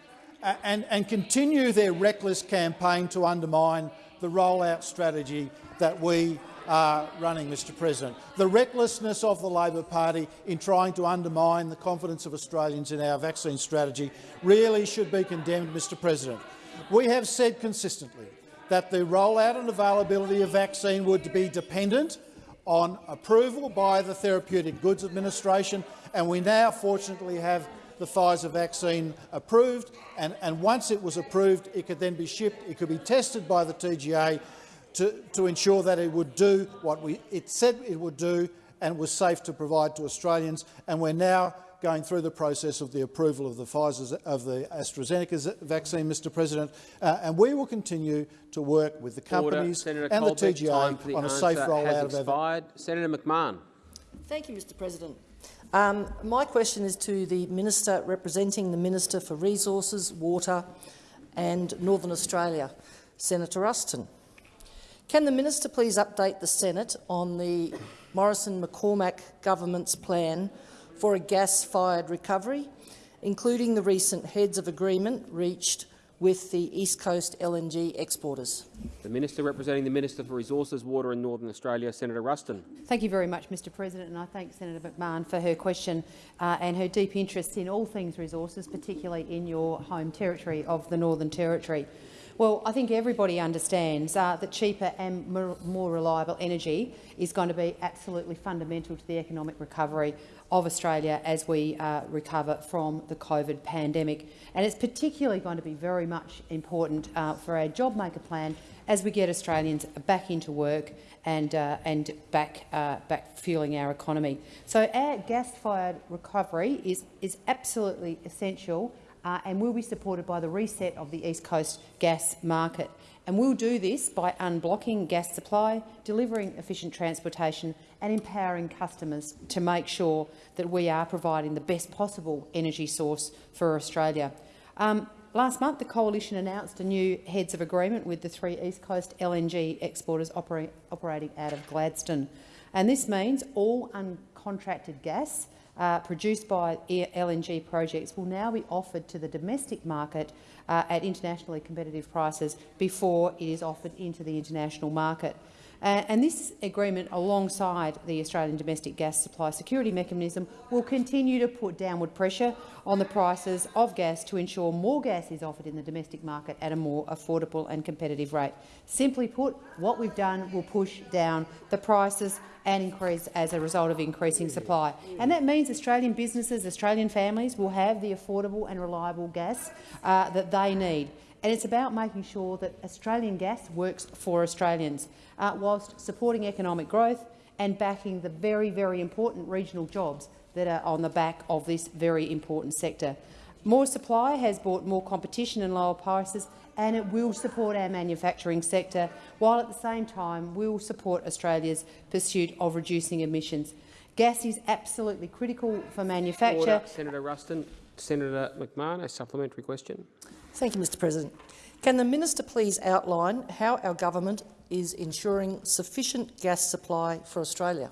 and, and continue their reckless campaign to undermine the rollout strategy that we are running, Mr President. The recklessness of the Labor Party in trying to undermine the confidence of Australians in our vaccine strategy really should be condemned, Mr President. We have said consistently that the rollout and availability of vaccine would be dependent on approval by the Therapeutic Goods Administration, and we now fortunately have the Pfizer vaccine approved, and, and once it was approved, it could then be shipped, it could be tested by the TGA to, to ensure that it would do what we, it said it would do and was safe to provide to Australians, and we're now going through the process of the approval of the Pfizer of the AstraZeneca vaccine, Mr. President, uh, and we will continue to work with the companies Senator and the Colbeck, time TGA the on a safe has rollout of our expired. Senator McMahon. Thank you, Mr President. Um, my question is to the Minister representing the Minister for Resources, Water and Northern Australia, Senator Ruston. Can the Minister please update the Senate on the Morrison-McCormack government's plan for a gas-fired recovery, including the recent heads of agreement reached with the East Coast LNG exporters? The Minister representing the Minister for Resources, Water and Northern Australia, Senator Ruston. Thank you very much, Mr President, and I thank Senator McMahon for her question uh, and her deep interest in all things resources, particularly in your home territory of the Northern Territory. Well, I think everybody understands uh, that cheaper and more, more reliable energy is going to be absolutely fundamental to the economic recovery of Australia as we uh, recover from the COVID pandemic. And it's particularly going to be very much important uh, for our JobMaker plan as we get Australians back into work and, uh, and back, uh, back fueling our economy. So our gas-fired recovery is, is absolutely essential uh, and will be supported by the reset of the East Coast gas market. And we'll do this by unblocking gas supply, delivering efficient transportation and empowering customers to make sure that we are providing the best possible energy source for Australia. Um, last month, the Coalition announced a new heads of agreement with the three East Coast LNG exporters operate, operating out of Gladstone. And this means all uncontracted gas uh, produced by LNG projects will now be offered to the domestic market uh, at internationally competitive prices before it is offered into the international market. Uh, and this agreement, alongside the Australian Domestic Gas Supply Security Mechanism, will continue to put downward pressure on the prices of gas to ensure more gas is offered in the domestic market at a more affordable and competitive rate. Simply put, what we've done will push down the prices and increase as a result of increasing supply. And that means Australian businesses, Australian families will have the affordable and reliable gas uh, that they need. And it's about making sure that Australian gas works for Australians, uh, whilst supporting economic growth and backing the very, very important regional jobs that are on the back of this very important sector. More supply has brought more competition and lower prices, and it will support our manufacturing sector, while at the same time we will support Australia's pursuit of reducing emissions. Gas is absolutely critical for manufacture. Order. Senator Ruston. Senator McMahon, a supplementary question. Thank you, Mr President. Can the minister please outline how our government is ensuring sufficient gas supply for Australia?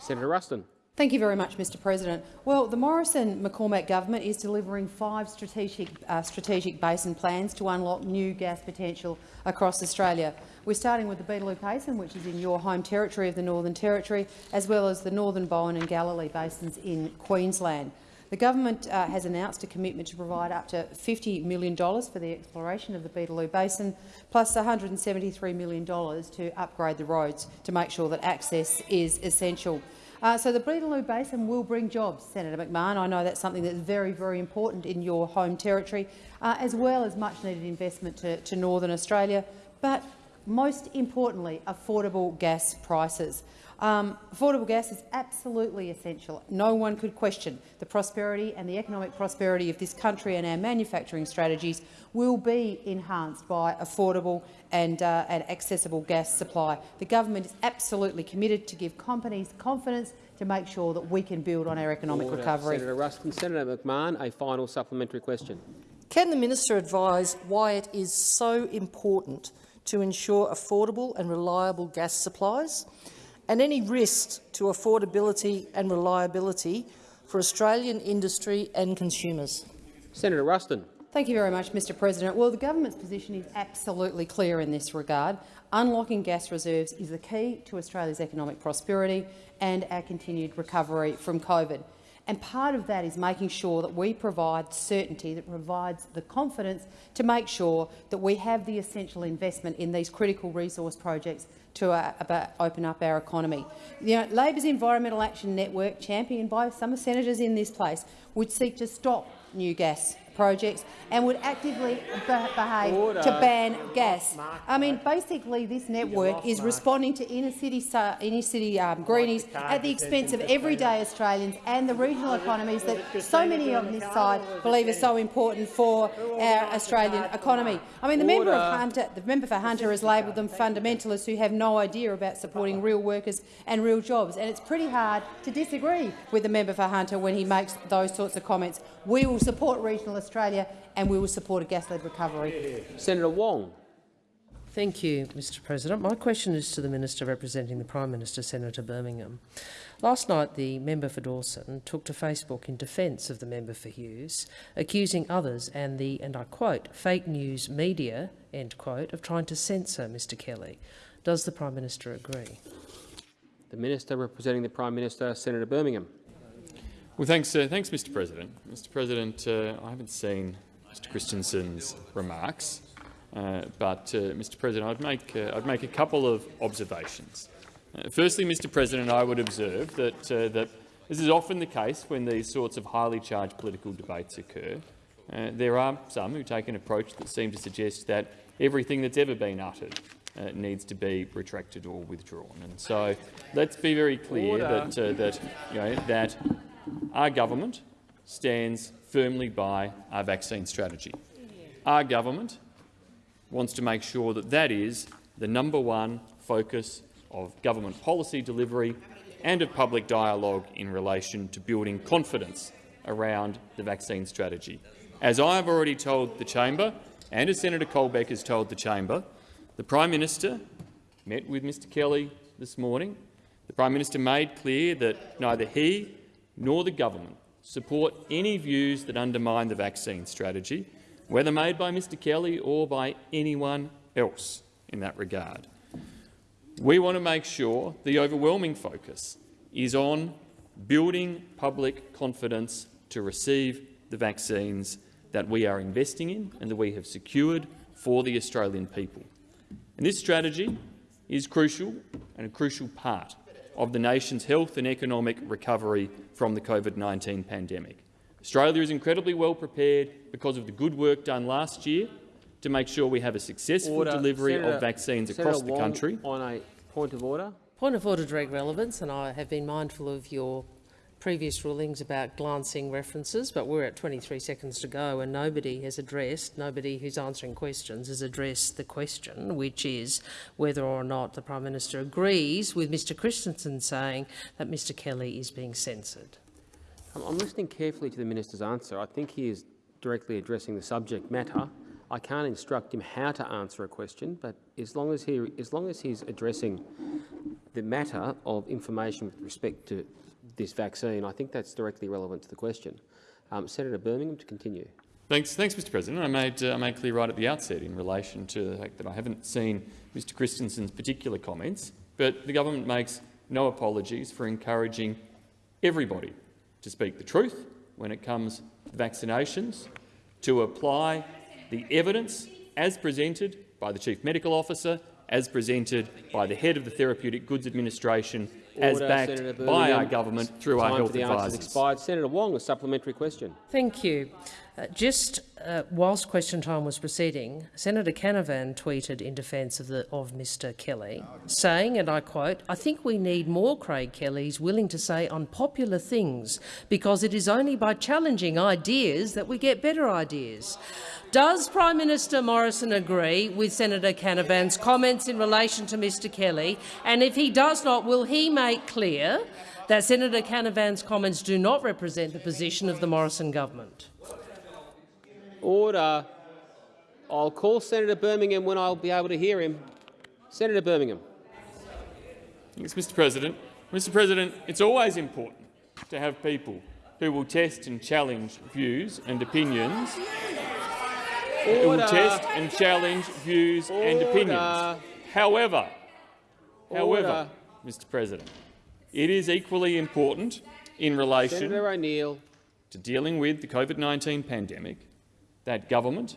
Senator Ruston. Thank you very much, Mr President. Well, the Morrison-McCormack government is delivering five strategic, uh, strategic basin plans to unlock new gas potential across Australia. We're starting with the Beetaloo Basin, which is in your home territory of the Northern Territory, as well as the Northern Bowen and Galilee basins in Queensland. The government uh, has announced a commitment to provide up to $50 million for the exploration of the Beetaloo Basin, plus $173 million to upgrade the roads to make sure that access is essential. Uh, so the Beetaloo Basin will bring jobs, Senator McMahon. I know that's something that's very, very important in your home territory, uh, as well as much-needed investment to, to Northern Australia, but most importantly, affordable gas prices. Um, affordable gas is absolutely essential. No one could question the prosperity and the economic prosperity of this country and our manufacturing strategies will be enhanced by affordable and, uh, and accessible gas supply. The government is absolutely committed to give companies confidence to make sure that we can build on our economic Order. recovery. Senator Ruston. Senator McMahon, a final supplementary question. Can the minister advise why it is so important to ensure affordable and reliable gas supplies? And any risks to affordability and reliability for Australian industry and consumers. Senator Ruston. Thank you very much, Mr President. Well, the government's position is absolutely clear in this regard. Unlocking gas reserves is the key to Australia's economic prosperity and our continued recovery from COVID. And part of that is making sure that we provide certainty that provides the confidence to make sure that we have the essential investment in these critical resource projects to uh, open up our economy. You know, Labor's Environmental Action Network, championed by some senators in this place, would seek to stop new gas projects and would actively behave Order. to ban gas. I mean, basically, this network is responding to inner city, inner city um, greenies at the expense of everyday Australians and the regional economies that so many on this side believe are so important for our Australian economy. I mean, the member, of Hunter, the member for Hunter has labelled them fundamentalists who have no idea about supporting real workers and real jobs, and it's pretty hard to disagree with the member for Hunter when he makes those sorts of comments. We will support regional Australia and we will support a gas-led recovery. Senator Wong. Thank you, Mr President. My question is to the Minister representing the Prime Minister, Senator Birmingham. Last night, the member for Dawson took to Facebook in defence of the member for Hughes, accusing others and the, and I quote, fake news media, end quote, of trying to censor Mr Kelly. Does the Prime Minister agree? The Minister representing the Prime Minister, Senator Birmingham. Well, thanks, uh, thanks, Mr. President. Mr. President, uh, I haven't seen Mr. Christensen's remarks, uh, but, uh, Mr. President, I'd make uh, I'd make a couple of observations. Uh, firstly, Mr. President, I would observe that that this is often the case when these sorts of highly charged political debates occur. there are some who take an approach that seem to suggest that everything that's ever been uttered uh, needs to be retracted or withdrawn. And so let's be very clear that, uh, that, you know, that our government stands firmly by our vaccine strategy. Our government wants to make sure that that is the number one focus of government policy delivery and of public dialogue in relation to building confidence around the vaccine strategy. As I have already told the chamber, and as Senator Colbeck has told the chamber, the Prime Minister met with Mr Kelly this morning. The Prime Minister made clear that neither he nor the government support any views that undermine the vaccine strategy, whether made by Mr Kelly or by anyone else in that regard. We want to make sure the overwhelming focus is on building public confidence to receive the vaccines that we are investing in and that we have secured for the Australian people. And this strategy is crucial and a crucial part of the nation's health and economic recovery from the COVID-19 pandemic. Australia is incredibly well prepared because of the good work done last year to make sure we have a successful Order. delivery Senator, of vaccines Senator across the Wong, country. On a point of order. Point of order, direct relevance, and I have been mindful of your previous rulings about glancing references, but we're at 23 seconds to go and nobody has addressed, nobody who's answering questions has addressed the question, which is whether or not the Prime Minister agrees with Mr Christensen saying that Mr Kelly is being censored. I'm, listening carefully to the minister's answer. I think he is directly addressing the subject matter. I can't instruct him how to answer a question, but as long as he, as long as he's addressing the matter of information with respect to this vaccine, I think that's directly relevant to the question. Um, Senator Birmingham, to continue. Thanks, thanks, Mr. President. I made, uh, I made clear right at the outset in relation to the fact that I haven't seen Mr. Christensen's particular comments, but the government makes no apologies for encouraging everybody to speak the truth when it comes to vaccinations, to apply the evidence as presented by the Chief Medical Officer, as presented by the head of the Therapeutic Goods Administration, as Order, backed by our government through Time our for health the answers advisors. expired. Senator Wong, a supplementary question. Thank you. Uh, just uh, whilst question time was proceeding, Senator Canavan tweeted in defence of, the, of Mr Kelly, saying, and I quote, I think we need more Craig Kellys willing to say unpopular things because it is only by challenging ideas that we get better ideas. Does Prime Minister Morrison agree with Senator Canavan's comments in relation to Mr Kelly? And if he does not, will he make clear that Senator Canavan's comments do not represent the position of the Morrison government? Order. I'll call Senator Birmingham when I'll be able to hear him. Senator Birmingham. Thanks, Mr President. Mr President, it's always important to have people who will test and challenge views and opinions Order. who will test and challenge views and opinions. Order. However, however, Order. Mr President, it is equally important in relation Senator O'Neill. to dealing with the COVID-19 pandemic that government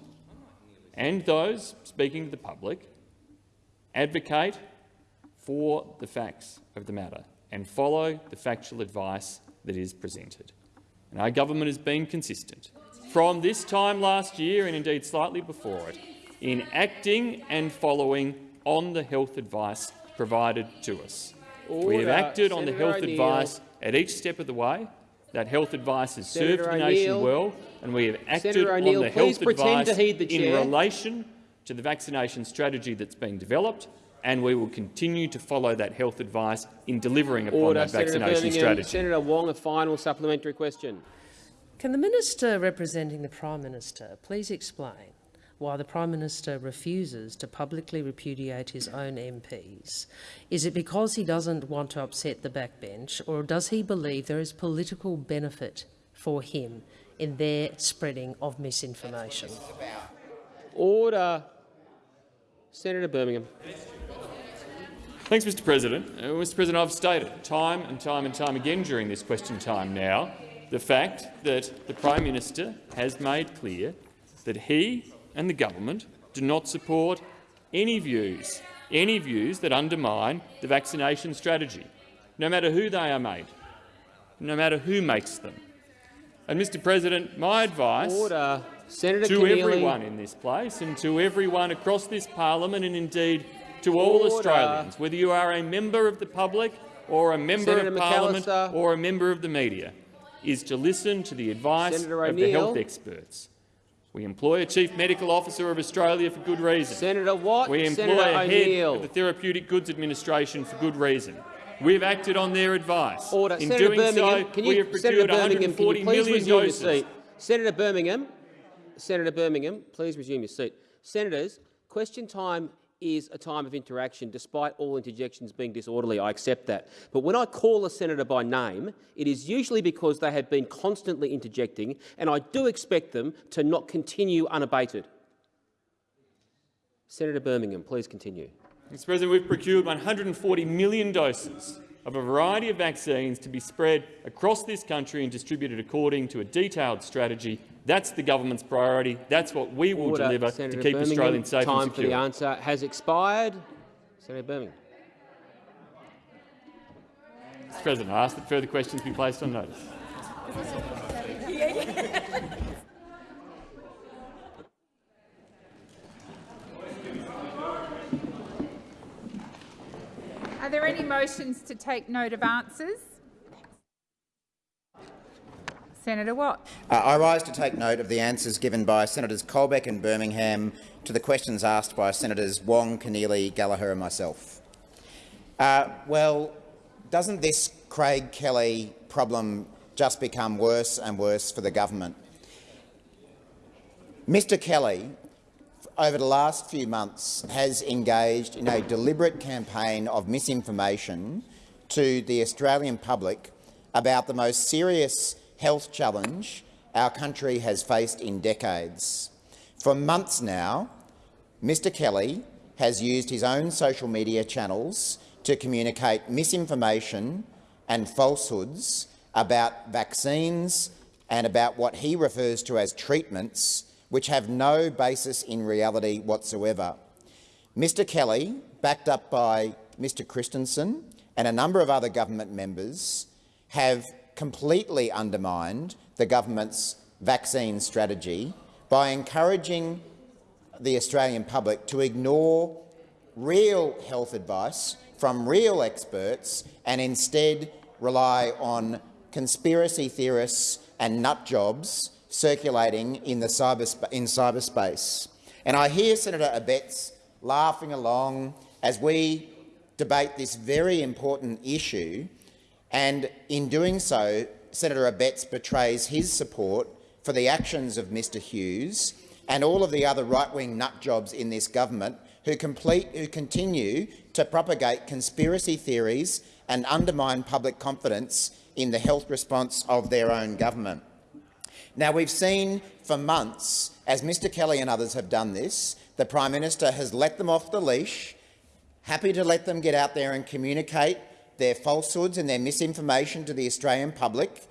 and those speaking to the public advocate for the facts of the matter and follow the factual advice that is presented. And our government has been consistent from this time last year and indeed slightly before it in acting and following on the health advice provided to us. We have Order. acted on the health advice at each step of the way. That health advice has served the nation well, and we have acted on the health advice the in relation to the vaccination strategy that's been developed, and we will continue to follow that health advice in delivering upon Order. that Senator vaccination Birmingham. strategy. Senator Wong, a final supplementary question. Can the minister representing the Prime Minister please explain why the Prime Minister refuses to publicly repudiate his own MPs? Is it because he doesn't want to upset the backbench, or does he believe there is political benefit for him in their spreading of misinformation? Order. Senator Birmingham. Thanks, Mr President. Uh, Mr President, I've stated time and time and time again during this question time now the fact that the Prime Minister has made clear that he and the government do not support any views, any views that undermine the vaccination strategy, no matter who they are made, no matter who makes them. And, Mr President, my advice Order. Senator to Keneally. everyone in this place and to everyone across this parliament and indeed to all Order. Australians, whether you are a member of the public or a member Senator of parliament or a member of the media. is to listen to the advice of the health experts. We employ a Chief Medical Officer of Australia for good reason. Senator Watt, We employ Senator a head of the Therapeutic Goods Administration for good reason. We've acted on their advice. Order. In Senator doing Birmingham, so, can we you, have Senator procured Birmingham, can 140 please resume your doses. seat? Senator Birmingham, Senator Birmingham, please resume your seat. Senators, question time is a time of interaction, despite all interjections being disorderly. I accept that. But when I call a senator by name, it is usually because they have been constantly interjecting, and I do expect them to not continue unabated. Senator Birmingham, please continue. Mr President, we've procured 140 million doses of a variety of vaccines to be spread across this country and distributed according to a detailed strategy. That's the government's priority. That's what we will Order. deliver Senator to keep Birmingham, Australians safe time and for the answer has expired. Senator Birmingham. Mr President, I ask that further questions be placed on notice. Are there any motions to take note of answers? Senator Watt. Uh, I rise to take note of the answers given by Senators Colbeck and Birmingham to the questions asked by Senators Wong, Keneally, Gallagher and myself. Uh, well, doesn't this Craig Kelly problem just become worse and worse for the government? Mr Kelly, over the last few months, has engaged in a deliberate campaign of misinformation to the Australian public about the most serious health challenge our country has faced in decades. For months now, Mr Kelly has used his own social media channels to communicate misinformation and falsehoods about vaccines and about what he refers to as treatments which have no basis in reality whatsoever. Mr Kelly, backed up by Mr Christensen and a number of other government members, have completely undermined the government's vaccine strategy by encouraging the Australian public to ignore real health advice from real experts and instead rely on conspiracy theorists and nut jobs circulating in, the cyber, in cyberspace. And I hear Senator Abetz laughing along as we debate this very important issue, and in doing so, Senator Abetz betrays his support for the actions of Mr Hughes and all of the other right-wing nut jobs in this government who, complete, who continue to propagate conspiracy theories and undermine public confidence in the health response of their own government. Now, we've seen for months, as Mr Kelly and others have done this, the Prime Minister has let them off the leash, happy to let them get out there and communicate their falsehoods and their misinformation to the Australian public,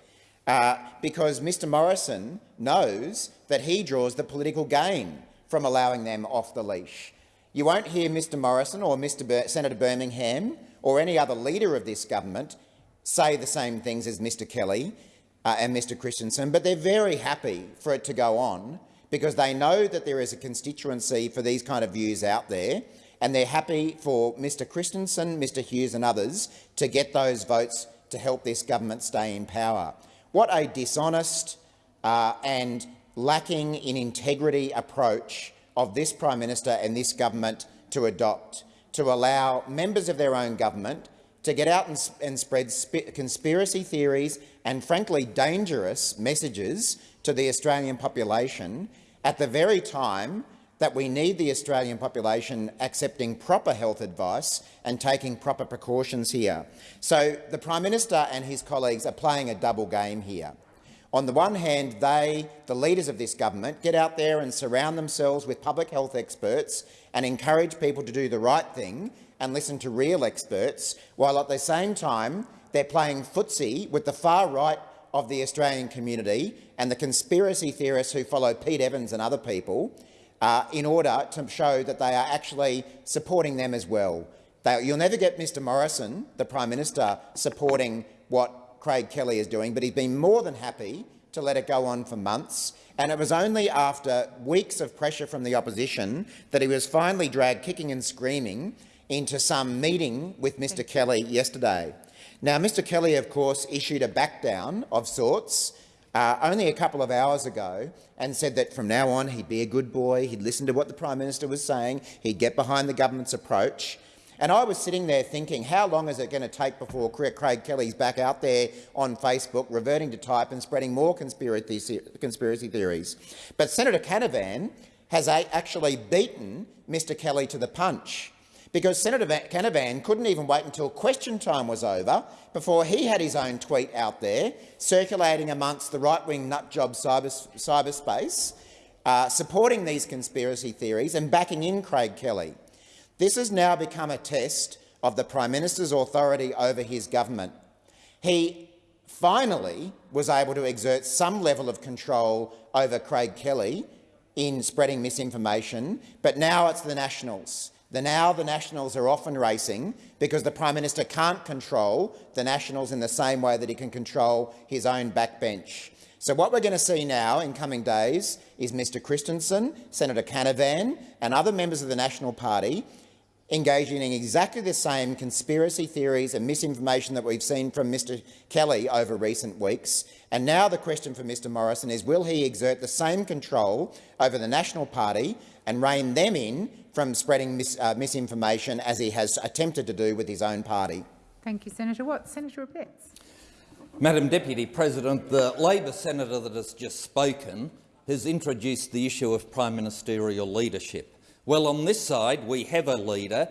uh, because Mr Morrison knows that he draws the political gain from allowing them off the leash. You won't hear Mr Morrison or Mr Senator Birmingham or any other leader of this government say the same things as Mr Kelly uh, and Mr Christensen, but they're very happy for it to go on because they know that there is a constituency for these kind of views out there, and they're happy for Mr Christensen, Mr Hughes and others to get those votes to help this government stay in power. What a dishonest uh, and lacking in integrity approach of this Prime Minister and this government to adopt, to allow members of their own government to get out and, and spread conspiracy theories and, frankly, dangerous messages to the Australian population at the very time that we need the Australian population accepting proper health advice and taking proper precautions here. So the Prime Minister and his colleagues are playing a double game here. On the one hand, they, the leaders of this government, get out there and surround themselves with public health experts and encourage people to do the right thing and listen to real experts, while at the same time they're playing footsie with the far right of the Australian community and the conspiracy theorists who follow Pete Evans and other people uh, in order to show that they are actually supporting them as well. They, you'll never get Mr Morrison, the Prime Minister, supporting what Craig Kelly is doing, but he's been more than happy to let it go on for months. And it was only after weeks of pressure from the opposition that he was finally dragged kicking and screaming into some meeting with Mr Kelly yesterday. Now, Mr Kelly, of course, issued a backdown of sorts uh, only a couple of hours ago and said that from now on he'd be a good boy, he'd listen to what the Prime Minister was saying, he'd get behind the government's approach. And I was sitting there thinking, how long is it going to take before Craig Kelly's back out there on Facebook, reverting to type and spreading more conspiracy, conspiracy theories? But Senator Canavan has actually beaten Mr Kelly to the punch because Senator Canavan couldn't even wait until question time was over before he had his own tweet out there circulating amongst the right-wing nutjob cyber, cyberspace, uh, supporting these conspiracy theories and backing in Craig Kelly. This has now become a test of the Prime Minister's authority over his government. He finally was able to exert some level of control over Craig Kelly in spreading misinformation, but now it's the Nationals. The now the Nationals are often racing because the Prime Minister can't control the Nationals in the same way that he can control his own backbench. So what we're going to see now in coming days is Mr Christensen, Senator Canavan and other members of the National Party engaging in exactly the same conspiracy theories and misinformation that we've seen from Mr Kelly over recent weeks. And now the question for Mr Morrison is, will he exert the same control over the National Party and rein them in from spreading mis uh, misinformation as he has attempted to do with his own party? Thank you, Senator Watt. Senator Abetz. Madam Deputy President, the Labor senator that has just spoken has introduced the issue of prime ministerial leadership. Well, on this side, we have a leader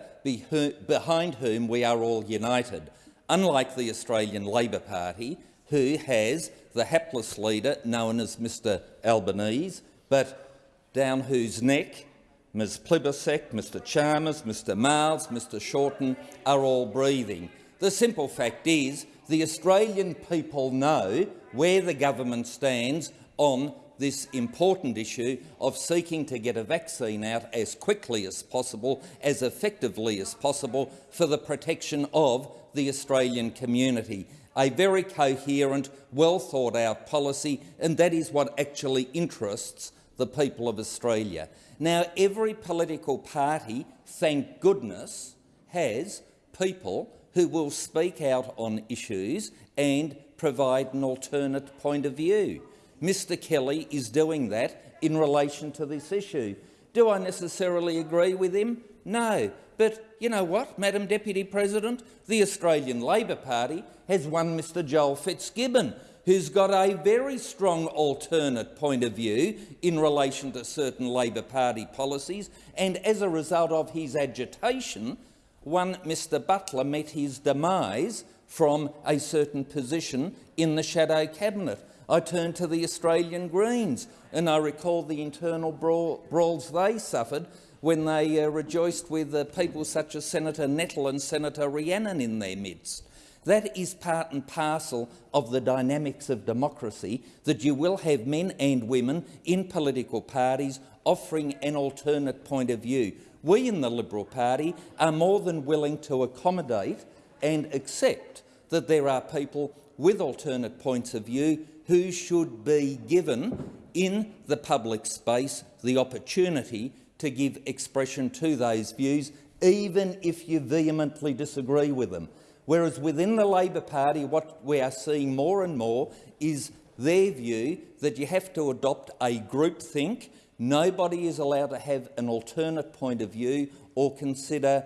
behind whom we are all united, unlike the Australian Labor Party, who has the hapless leader known as Mr Albanese, but down whose neck Ms Plibersek, Mr Chalmers, Mr Marles, Mr Shorten are all breathing. The simple fact is the Australian people know where the government stands on this important issue of seeking to get a vaccine out as quickly as possible, as effectively as possible, for the protection of the Australian community. A very coherent, well thought out policy, and that is what actually interests the people of Australia. Now, every political party, thank goodness, has people who will speak out on issues and provide an alternate point of view. Mr Kelly is doing that in relation to this issue. Do I necessarily agree with him? No. But you know what, Madam Deputy President? The Australian Labor Party has won Mr Joel Fitzgibbon, who's got a very strong alternate point of view in relation to certain Labor Party policies, and as a result of his agitation, one Mr Butler met his demise from a certain position in the shadow cabinet. I turn to the Australian Greens and I recall the internal brawl, brawls they suffered when they uh, rejoiced with uh, people such as Senator Nettle and Senator Rhiannon in their midst. That is part and parcel of the dynamics of democracy, that you will have men and women in political parties offering an alternate point of view. We in the Liberal Party are more than willing to accommodate and accept that there are people with alternate points of view who should be given in the public space the opportunity to give expression to those views, even if you vehemently disagree with them. Whereas within the Labor Party, what we are seeing more and more is their view that you have to adopt a groupthink. Nobody is allowed to have an alternate point of view or consider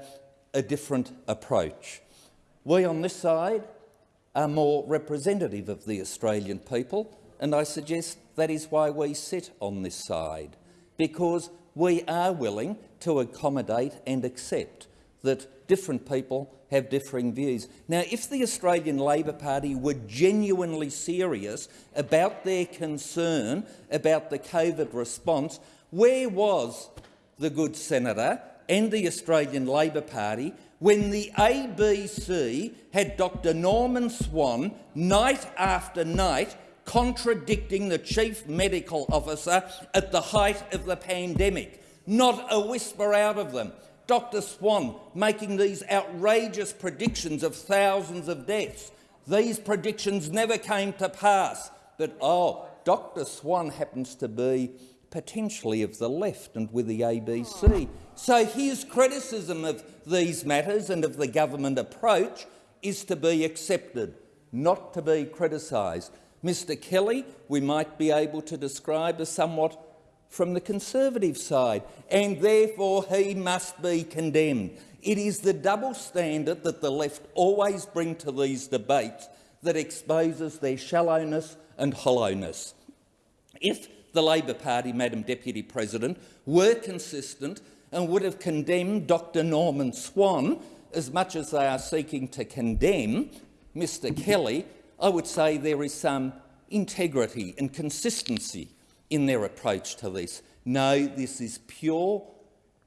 a different approach. We on this side are more representative of the Australian people, and I suggest that is why we sit on this side, because we are willing to accommodate and accept that different people have differing views. Now, if the Australian Labor Party were genuinely serious about their concern about the COVID response, where was the good senator and the Australian Labor Party when the ABC had Dr Norman Swan night after night contradicting the chief medical officer at the height of the pandemic. Not a whisper out of them. Dr Swan making these outrageous predictions of thousands of deaths. These predictions never came to pass. But, oh, Dr Swan happens to be potentially of the left and with the ABC. So his criticism of these matters and of the government approach is to be accepted, not to be criticised. Mr Kelly, we might be able to describe as somewhat from the Conservative side, and therefore he must be condemned. It is the double standard that the left always bring to these debates that exposes their shallowness and hollowness. If the Labor Party, Madam Deputy President, were consistent and would have condemned Dr Norman Swan as much as they are seeking to condemn Mr Kelly, I would say there is some integrity and consistency in their approach to this. No, this is pure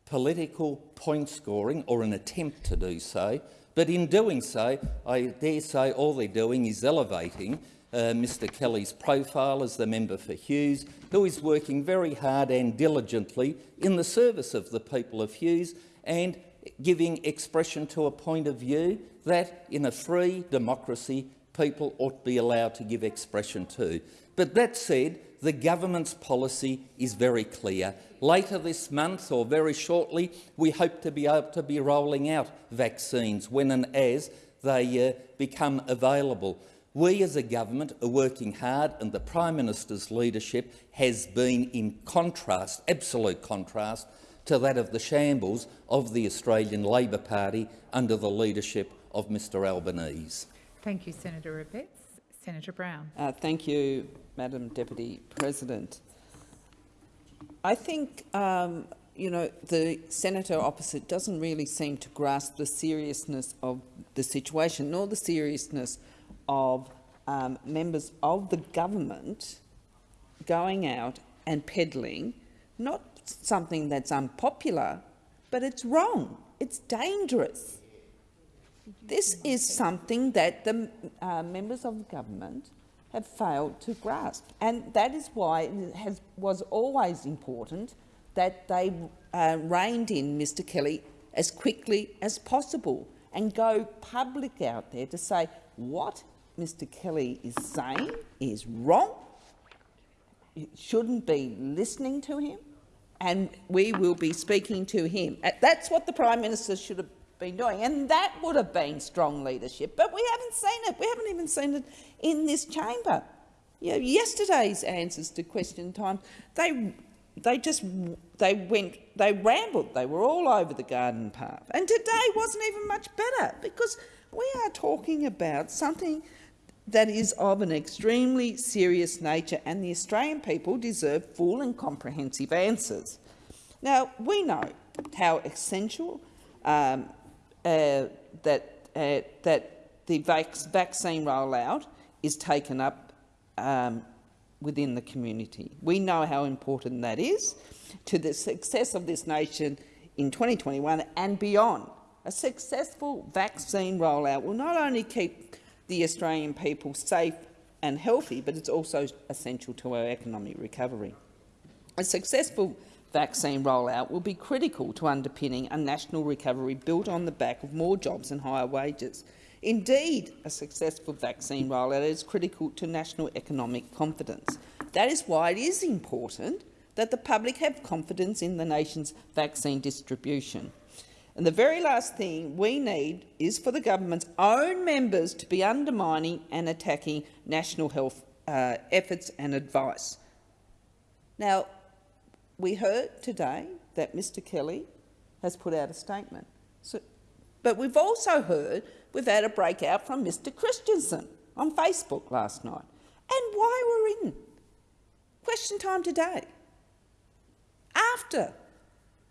political point scoring or an attempt to do so, but in doing so, I dare say all they're doing is elevating uh, Mr Kelly's profile as the member for Hughes, who is working very hard and diligently in the service of the people of Hughes and giving expression to a point of view that, in a free democracy, people ought to be allowed to give expression to. But that said, the government's policy is very clear. Later this month, or very shortly, we hope to be able to be rolling out vaccines when and as they uh, become available. We as a government are working hard and the Prime Minister's leadership has been in contrast, absolute contrast, to that of the shambles of the Australian Labor Party under the leadership of Mr Albanese. Thank you, Senator Abetz. Senator Brown. Uh, thank you, Madam Deputy President. I think um, you know the senator opposite doesn't really seem to grasp the seriousness of the situation, nor the seriousness of um, members of the government going out and peddling not something that's unpopular, but it's wrong. It's dangerous. This is something that the uh, members of the government have failed to grasp, and that is why it has, was always important that they uh, reined in Mr Kelly as quickly as possible and go public out there to say what Mr Kelly is saying is wrong, you shouldn't be listening to him, and we will be speaking to him. That's what the Prime Minister should have been doing, and that would have been strong leadership. But we haven't seen it. We haven't even seen it in this chamber. You know, yesterday's answers to question time, they they just they went they rambled. They were all over the garden path, and today wasn't even much better because we are talking about something that is of an extremely serious nature, and the Australian people deserve full and comprehensive answers. Now, we know how essential um, that, uh, that the vac vaccine rollout is taken up um, within the community. We know how important that is to the success of this nation in 2021 and beyond. A successful vaccine rollout will not only keep the Australian people safe and healthy, but it's also essential to our economic recovery. A successful vaccine rollout will be critical to underpinning a national recovery built on the back of more jobs and higher wages. Indeed, a successful vaccine rollout is critical to national economic confidence. That is why it is important that the public have confidence in the nation's vaccine distribution. And the very last thing we need is for the government's own members to be undermining and attacking national health uh, efforts and advice. Now, we heard today that Mr Kelly has put out a statement. So, but we've also heard we've had a breakout from Mr Christensen on Facebook last night. And why we're in question time today, after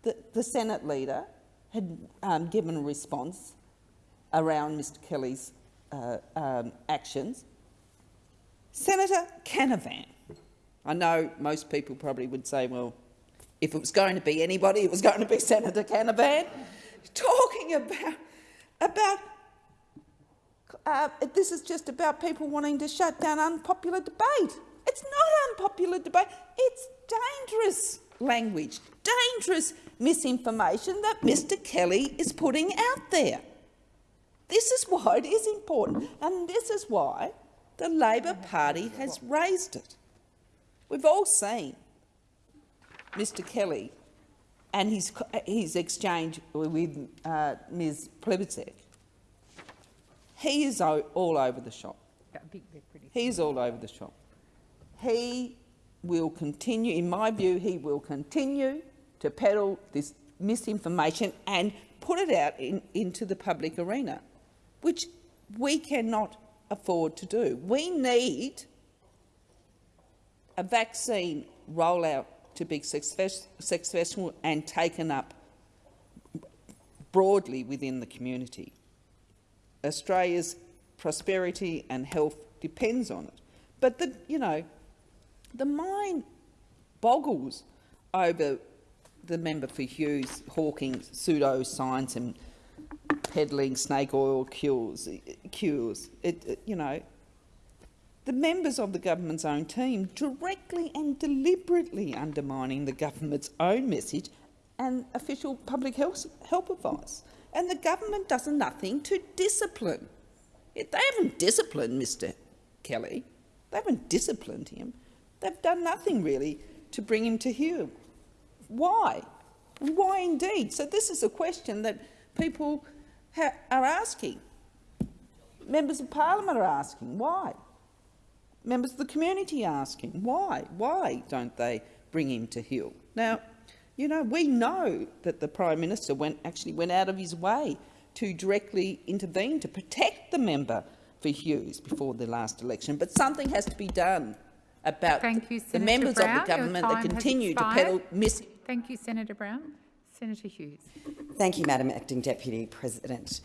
the, the Senate leader had um, given a response around Mr Kelly's uh, um, actions. Senator Canavan, I know most people probably would say, well, if it was going to be anybody, it was going to be Senator Canavan, talking about, about uh, this is just about people wanting to shut down unpopular debate. It's not unpopular debate, it's dangerous language, dangerous misinformation that Mr Kelly is putting out there. This is why it is important, and this is why the Labor Party has raised it. We've all seen Mr Kelly and his, his exchange with uh, Ms Plibersek. He is all over the shop. He is all over the shop. He will continue, in my view, he will continue to peddle this misinformation and put it out in, into the public arena, which we cannot afford to do. We need a vaccine rollout to be successful and taken up broadly within the community. Australia's prosperity and health depends on it. But the, you know, the mind boggles over the member for Hughes hawking pseudo-science and peddling snake oil cures. cures. It, it, you know, the members of the government's own team directly and deliberately undermining the government's own message and official public health, advice. And the government does nothing to discipline. They haven't disciplined Mr Kelly. They haven't disciplined him. They've done nothing really to bring him to heel. Why? Why indeed? So this is a question that people are asking. Members of parliament are asking. Why? Members of the community asking. Why? Why don't they bring him to heel? Now, you know, we know that the Prime Minister went, actually went out of his way to directly intervene to protect the member for Hughes before the last election, but something has to be done about Thank you, the members Brown. of the government that continue to peddle mis- Thank you, Senator Brown. Senator Hughes. Thank you, Madam Acting Deputy President.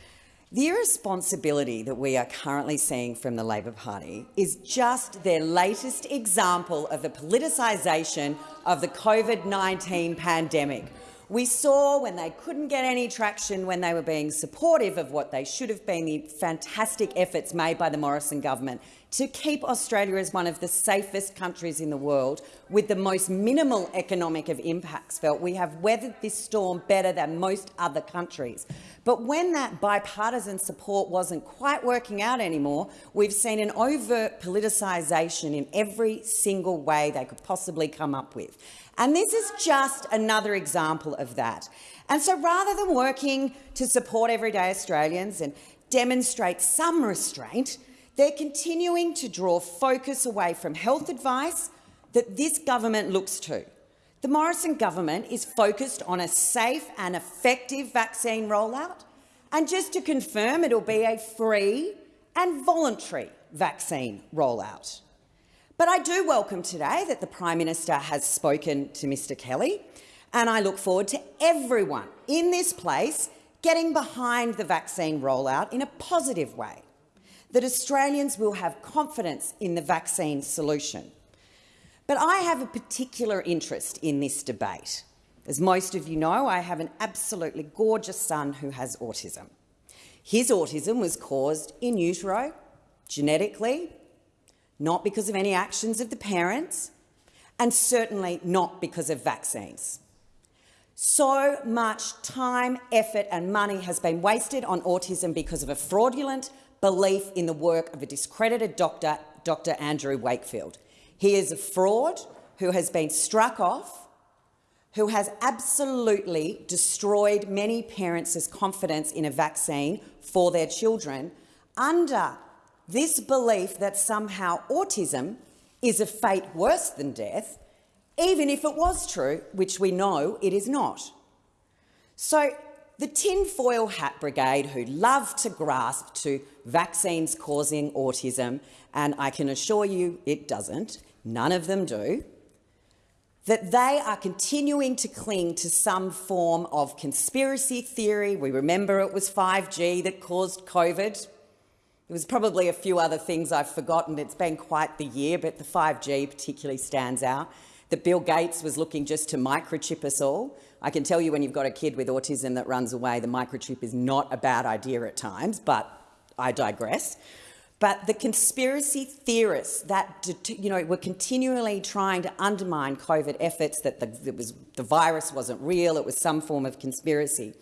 The irresponsibility that we are currently seeing from the Labor Party is just their latest example of the politicisation of the COVID-19 pandemic. We saw when they couldn't get any traction when they were being supportive of what they should have been the fantastic efforts made by the Morrison government to keep Australia as one of the safest countries in the world with the most minimal economic of impacts felt. We have weathered this storm better than most other countries. But when that bipartisan support wasn't quite working out anymore, we've seen an overt politicisation in every single way they could possibly come up with. And this is just another example of that. And so rather than working to support everyday Australians and demonstrate some restraint, they're continuing to draw focus away from health advice that this government looks to. The Morrison government is focused on a safe and effective vaccine rollout, and just to confirm, it'll be a free and voluntary vaccine rollout. But I do welcome today that the Prime Minister has spoken to Mr Kelly, and I look forward to everyone in this place getting behind the vaccine rollout in a positive way that Australians will have confidence in the vaccine solution. But I have a particular interest in this debate. As most of you know, I have an absolutely gorgeous son who has autism. His autism was caused in utero, genetically, not because of any actions of the parents, and certainly not because of vaccines. So much time, effort and money has been wasted on autism because of a fraudulent belief in the work of a discredited doctor, Dr Andrew Wakefield. He is a fraud who has been struck off, who has absolutely destroyed many parents' confidence in a vaccine for their children under this belief that somehow autism is a fate worse than death, even if it was true, which we know it is not. So the tinfoil hat brigade who love to grasp to vaccines causing autism, and I can assure you it doesn't, none of them do, that they are continuing to cling to some form of conspiracy theory. We remember it was 5G that caused COVID. There was probably a few other things I've forgotten. It's been quite the year, but the 5G particularly stands out. That Bill Gates was looking just to microchip us all. I can tell you when you've got a kid with autism that runs away, the microchip is not a bad idea at times, but I digress. But the conspiracy theorists that you know were continually trying to undermine COVID efforts, that the, was, the virus wasn't real, it was some form of conspiracy.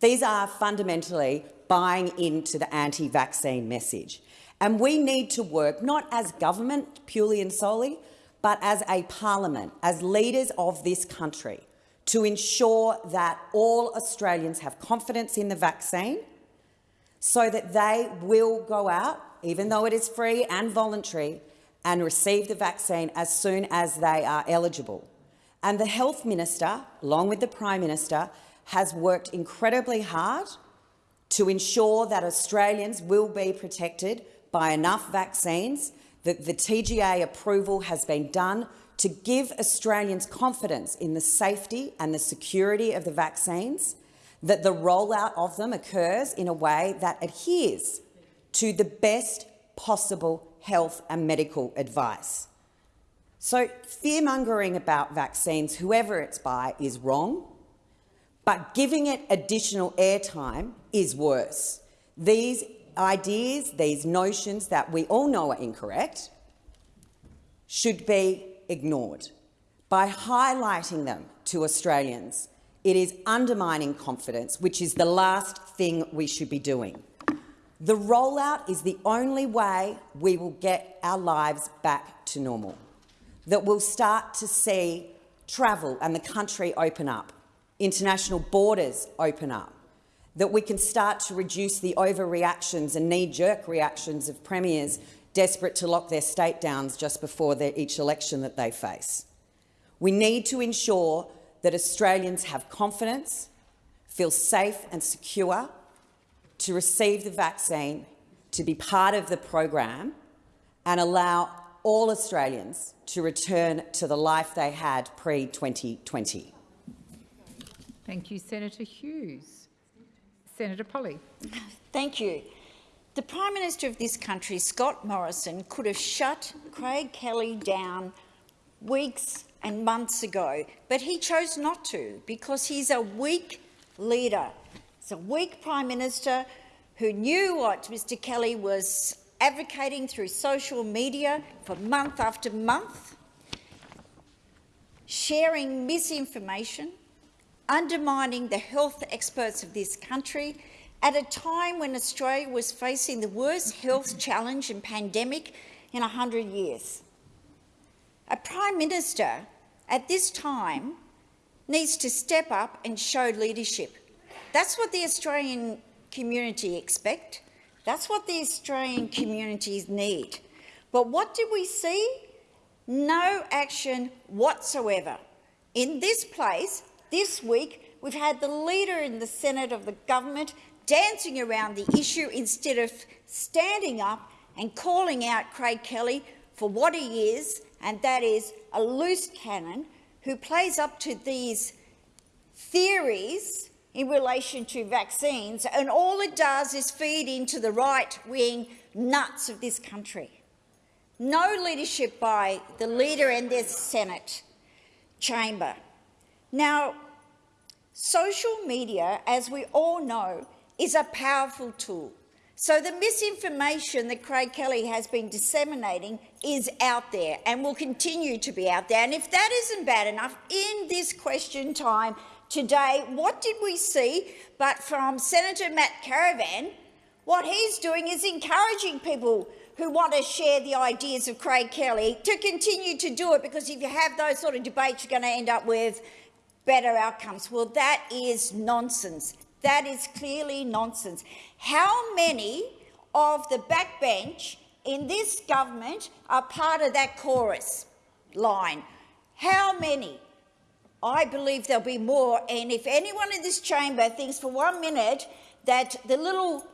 These are fundamentally buying into the anti-vaccine message. And we need to work not as government purely and solely, but as a parliament, as leaders of this country, to ensure that all Australians have confidence in the vaccine so that they will go out, even though it is free and voluntary, and receive the vaccine as soon as they are eligible. And the Health Minister, along with the Prime Minister, has worked incredibly hard to ensure that Australians will be protected by enough vaccines, that the TGA approval has been done to give Australians confidence in the safety and the security of the vaccines, that the rollout of them occurs in a way that adheres to the best possible health and medical advice. So fear-mongering about vaccines, whoever it's by, is wrong, but giving it additional airtime is worse. These ideas, these notions that we all know are incorrect, should be ignored. By highlighting them to Australians, it is undermining confidence, which is the last thing we should be doing. The rollout is the only way we will get our lives back to normal, that we'll start to see travel and the country open up, international borders open up, that we can start to reduce the overreactions and knee-jerk reactions of premiers desperate to lock their state down just before their, each election that they face. We need to ensure that Australians have confidence, feel safe and secure to receive the vaccine, to be part of the program and allow all Australians to return to the life they had pre-2020. Thank you, Senator Hughes. Senator Polley. Thank you. The Prime Minister of this country, Scott Morrison, could have shut Craig Kelly down weeks and months ago, but he chose not to because he's a weak leader. He's a weak Prime Minister who knew what Mr Kelly was advocating through social media for month after month, sharing misinformation, undermining the health experts of this country at a time when Australia was facing the worst health challenge and pandemic in 100 years. A Prime Minister at this time needs to step up and show leadership. That's what the Australian community expect. That's what the Australian communities need. But what did we see? No action whatsoever. In this place, this week, we've had the leader in the Senate of the government dancing around the issue instead of standing up and calling out Craig Kelly for what he is, and that is a loose cannon who plays up to these theories in relation to vaccines, and all it does is feed into the right-wing nuts of this country. No leadership by the leader in this Senate chamber. Now, social media, as we all know, is a powerful tool. So the misinformation that Craig Kelly has been disseminating is out there and will continue to be out there. And if that isn't bad enough, in this question time today, what did we see but from Senator Matt Canavan? What he's doing is encouraging people who want to share the ideas of Craig Kelly to continue to do it, because if you have those sort of debates, you're going to end up with better outcomes. Well, that is nonsense. That is clearly nonsense. How many of the backbench in this government are part of that chorus line? How many? I believe there'll be more, and if anyone in this chamber thinks for one minute that the little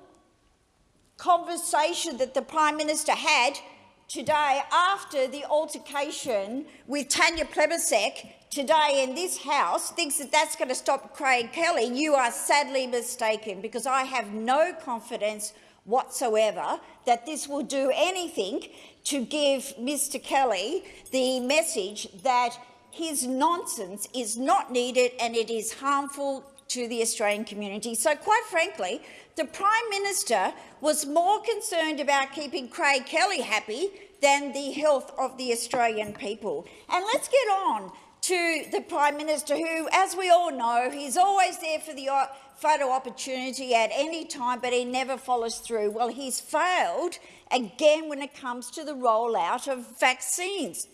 conversation that the Prime Minister had today after the altercation with Tanya Plibersek today in this House thinks that that's going to stop Craig Kelly, you are sadly mistaken, because I have no confidence whatsoever that this will do anything to give Mr Kelly the message that his nonsense is not needed and it is harmful to the Australian community. So, quite frankly, the Prime Minister was more concerned about keeping Craig Kelly happy than the health of the Australian people. And let's get on to the Prime Minister, who, as we all know, he's always there for the uh, photo opportunity at any time, but he never follows through. Well, he's failed again when it comes to the rollout of vaccines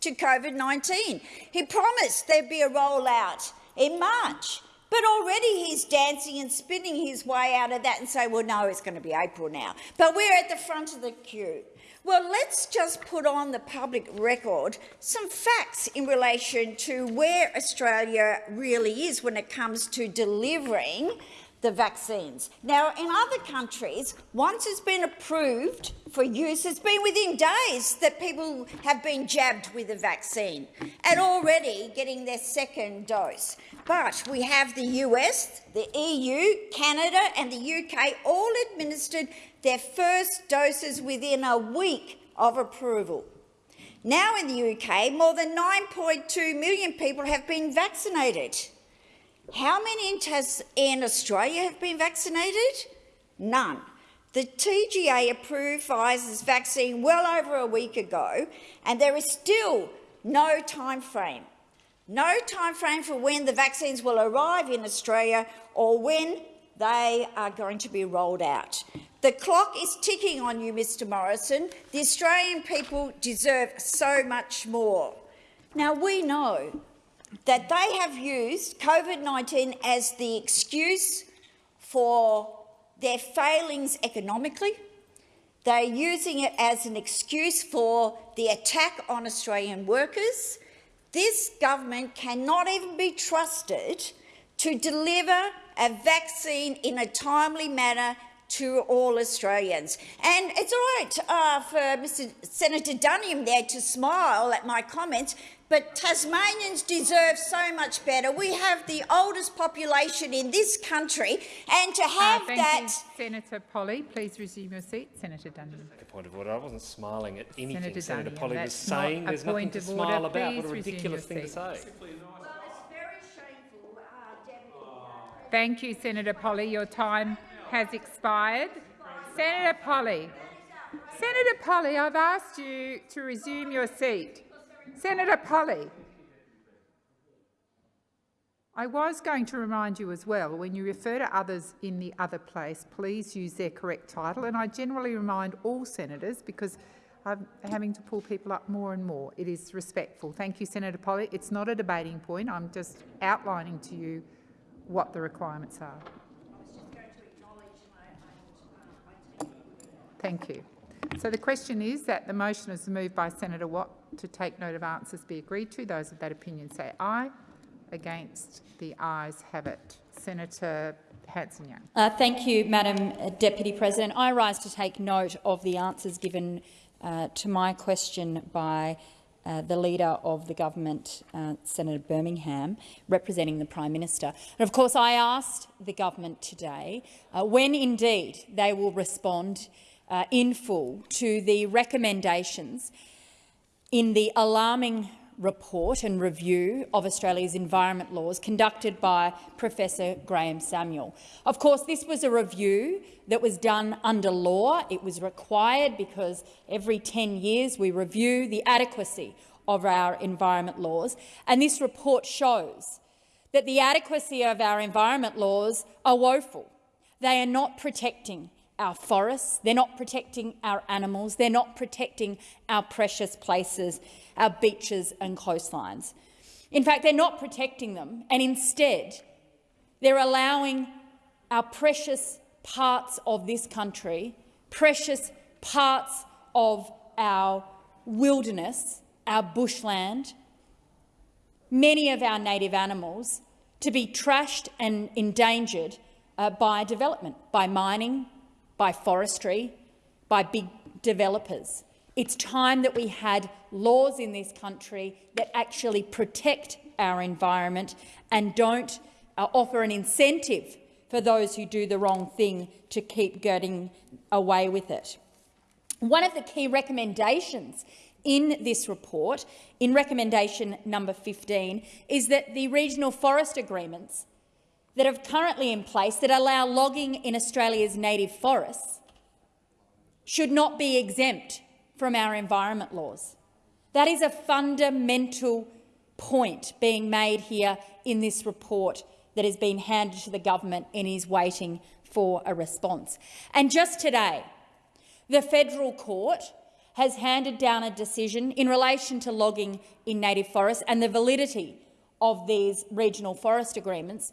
to COVID-19. He promised there'd be a rollout in March, But already he's dancing and spinning his way out of that and say, well, no, it's going to be April now. But we're at the front of the queue. Well, let's just put on the public record some facts in relation to where Australia really is when it comes to delivering the vaccines. Now, in other countries, once it's been approved for use, it's been within days that people have been jabbed with the vaccine and already getting their second dose. But we have the US, the EU, Canada and the UK all administered their first doses within a week of approval. Now in the UK, more than 9.2 million people have been vaccinated. How many in Australia have been vaccinated? None. The TGA approved Pfizer's vaccine well over a week ago, and there is still no time frame. No time frame for when the vaccines will arrive in Australia or when they are going to be rolled out. The clock is ticking on you, Mr Morrison. The Australian people deserve so much more. Now, we know that they have used COVID-19 as the excuse for their failings economically. They're using it as an excuse for the attack on Australian workers. This government cannot even be trusted to deliver a vaccine in a timely manner to all Australians. And it's all right uh, for Mr Senator Duniam there to smile at my comments, but Tasmanians deserve so much better. We have the oldest population in this country, and to uh, have uh, thank that— you, Senator Polley, please resume your seat. Senator Duniam. A point of order. I wasn't smiling at anything Senator, Senator Duniam, Polley was saying. There's nothing to smile order. about. Please what a ridiculous thing to say. Thank you, Senator Polley. Your time has expired. Senator Polley, Senator Polley, I've asked you to resume your seat. Senator Polley. I was going to remind you as well, when you refer to others in the other place, please use their correct title. And I generally remind all senators, because I'm having to pull people up more and more. It is respectful. Thank you, Senator Polley. It's not a debating point. I'm just outlining to you what the requirements are. Thank you. So the question is that the motion is moved by Senator Watt to take note of answers be agreed to. Those of that opinion say aye. Against, the ayes have it. Senator Hanson-Young. Uh, thank you, Madam Deputy President. I rise to take note of the answers given uh, to my question by uh, the Leader of the Government, uh, Senator Birmingham, representing the Prime Minister. And of course, I asked the government today uh, when indeed they will respond uh, in full to the recommendations in the alarming report and review of Australia's environment laws conducted by Professor Graham Samuel. Of course, this was a review that was done under law. It was required because every 10 years we review the adequacy of our environment laws, and this report shows that the adequacy of our environment laws are woeful. They are not protecting our forests, they're not protecting our animals, they're not protecting our precious places, our beaches and coastlines. In fact, they're not protecting them, and instead they're allowing our precious parts of this country, precious parts of our wilderness, our bushland, many of our native animals to be trashed and endangered uh, by development, by mining, by forestry, by big developers. It's time that we had laws in this country that actually protect our environment and don't uh, offer an incentive for those who do the wrong thing to keep getting away with it. One of the key recommendations in this report, in recommendation number 15, is that the regional forest agreements that are currently in place that allow logging in Australia's native forests should not be exempt from our environment laws. That is a fundamental point being made here in this report that has been handed to the government and is waiting for a response. And just today, the federal court has handed down a decision in relation to logging in native forests and the validity of these regional forest agreements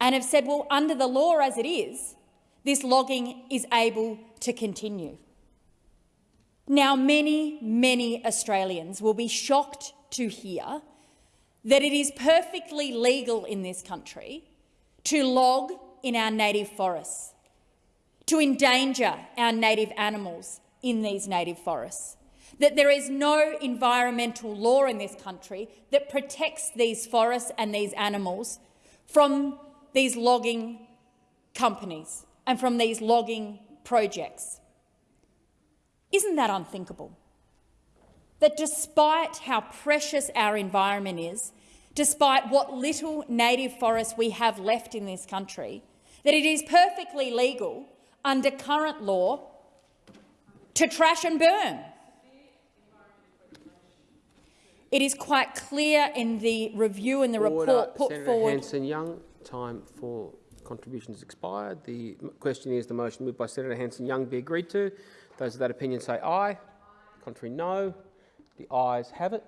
and have said, well, under the law as it is, this logging is able to continue. Now, many, many Australians will be shocked to hear that it is perfectly legal in this country to log in our native forests, to endanger our native animals in these native forests, that there is no environmental law in this country that protects these forests and these animals from these logging companies and from these logging projects. Isn't that unthinkable? That despite how precious our environment is, despite what little native forest we have left in this country, that it is perfectly legal under current law to trash and burn. It is quite clear in the review and the Order. report put Senator forward. Hanson-Young, time for contributions expired. The question is the motion moved by Senator Hanson-Young be agreed to. Those of that opinion say aye. Contrary, no. The ayes have it.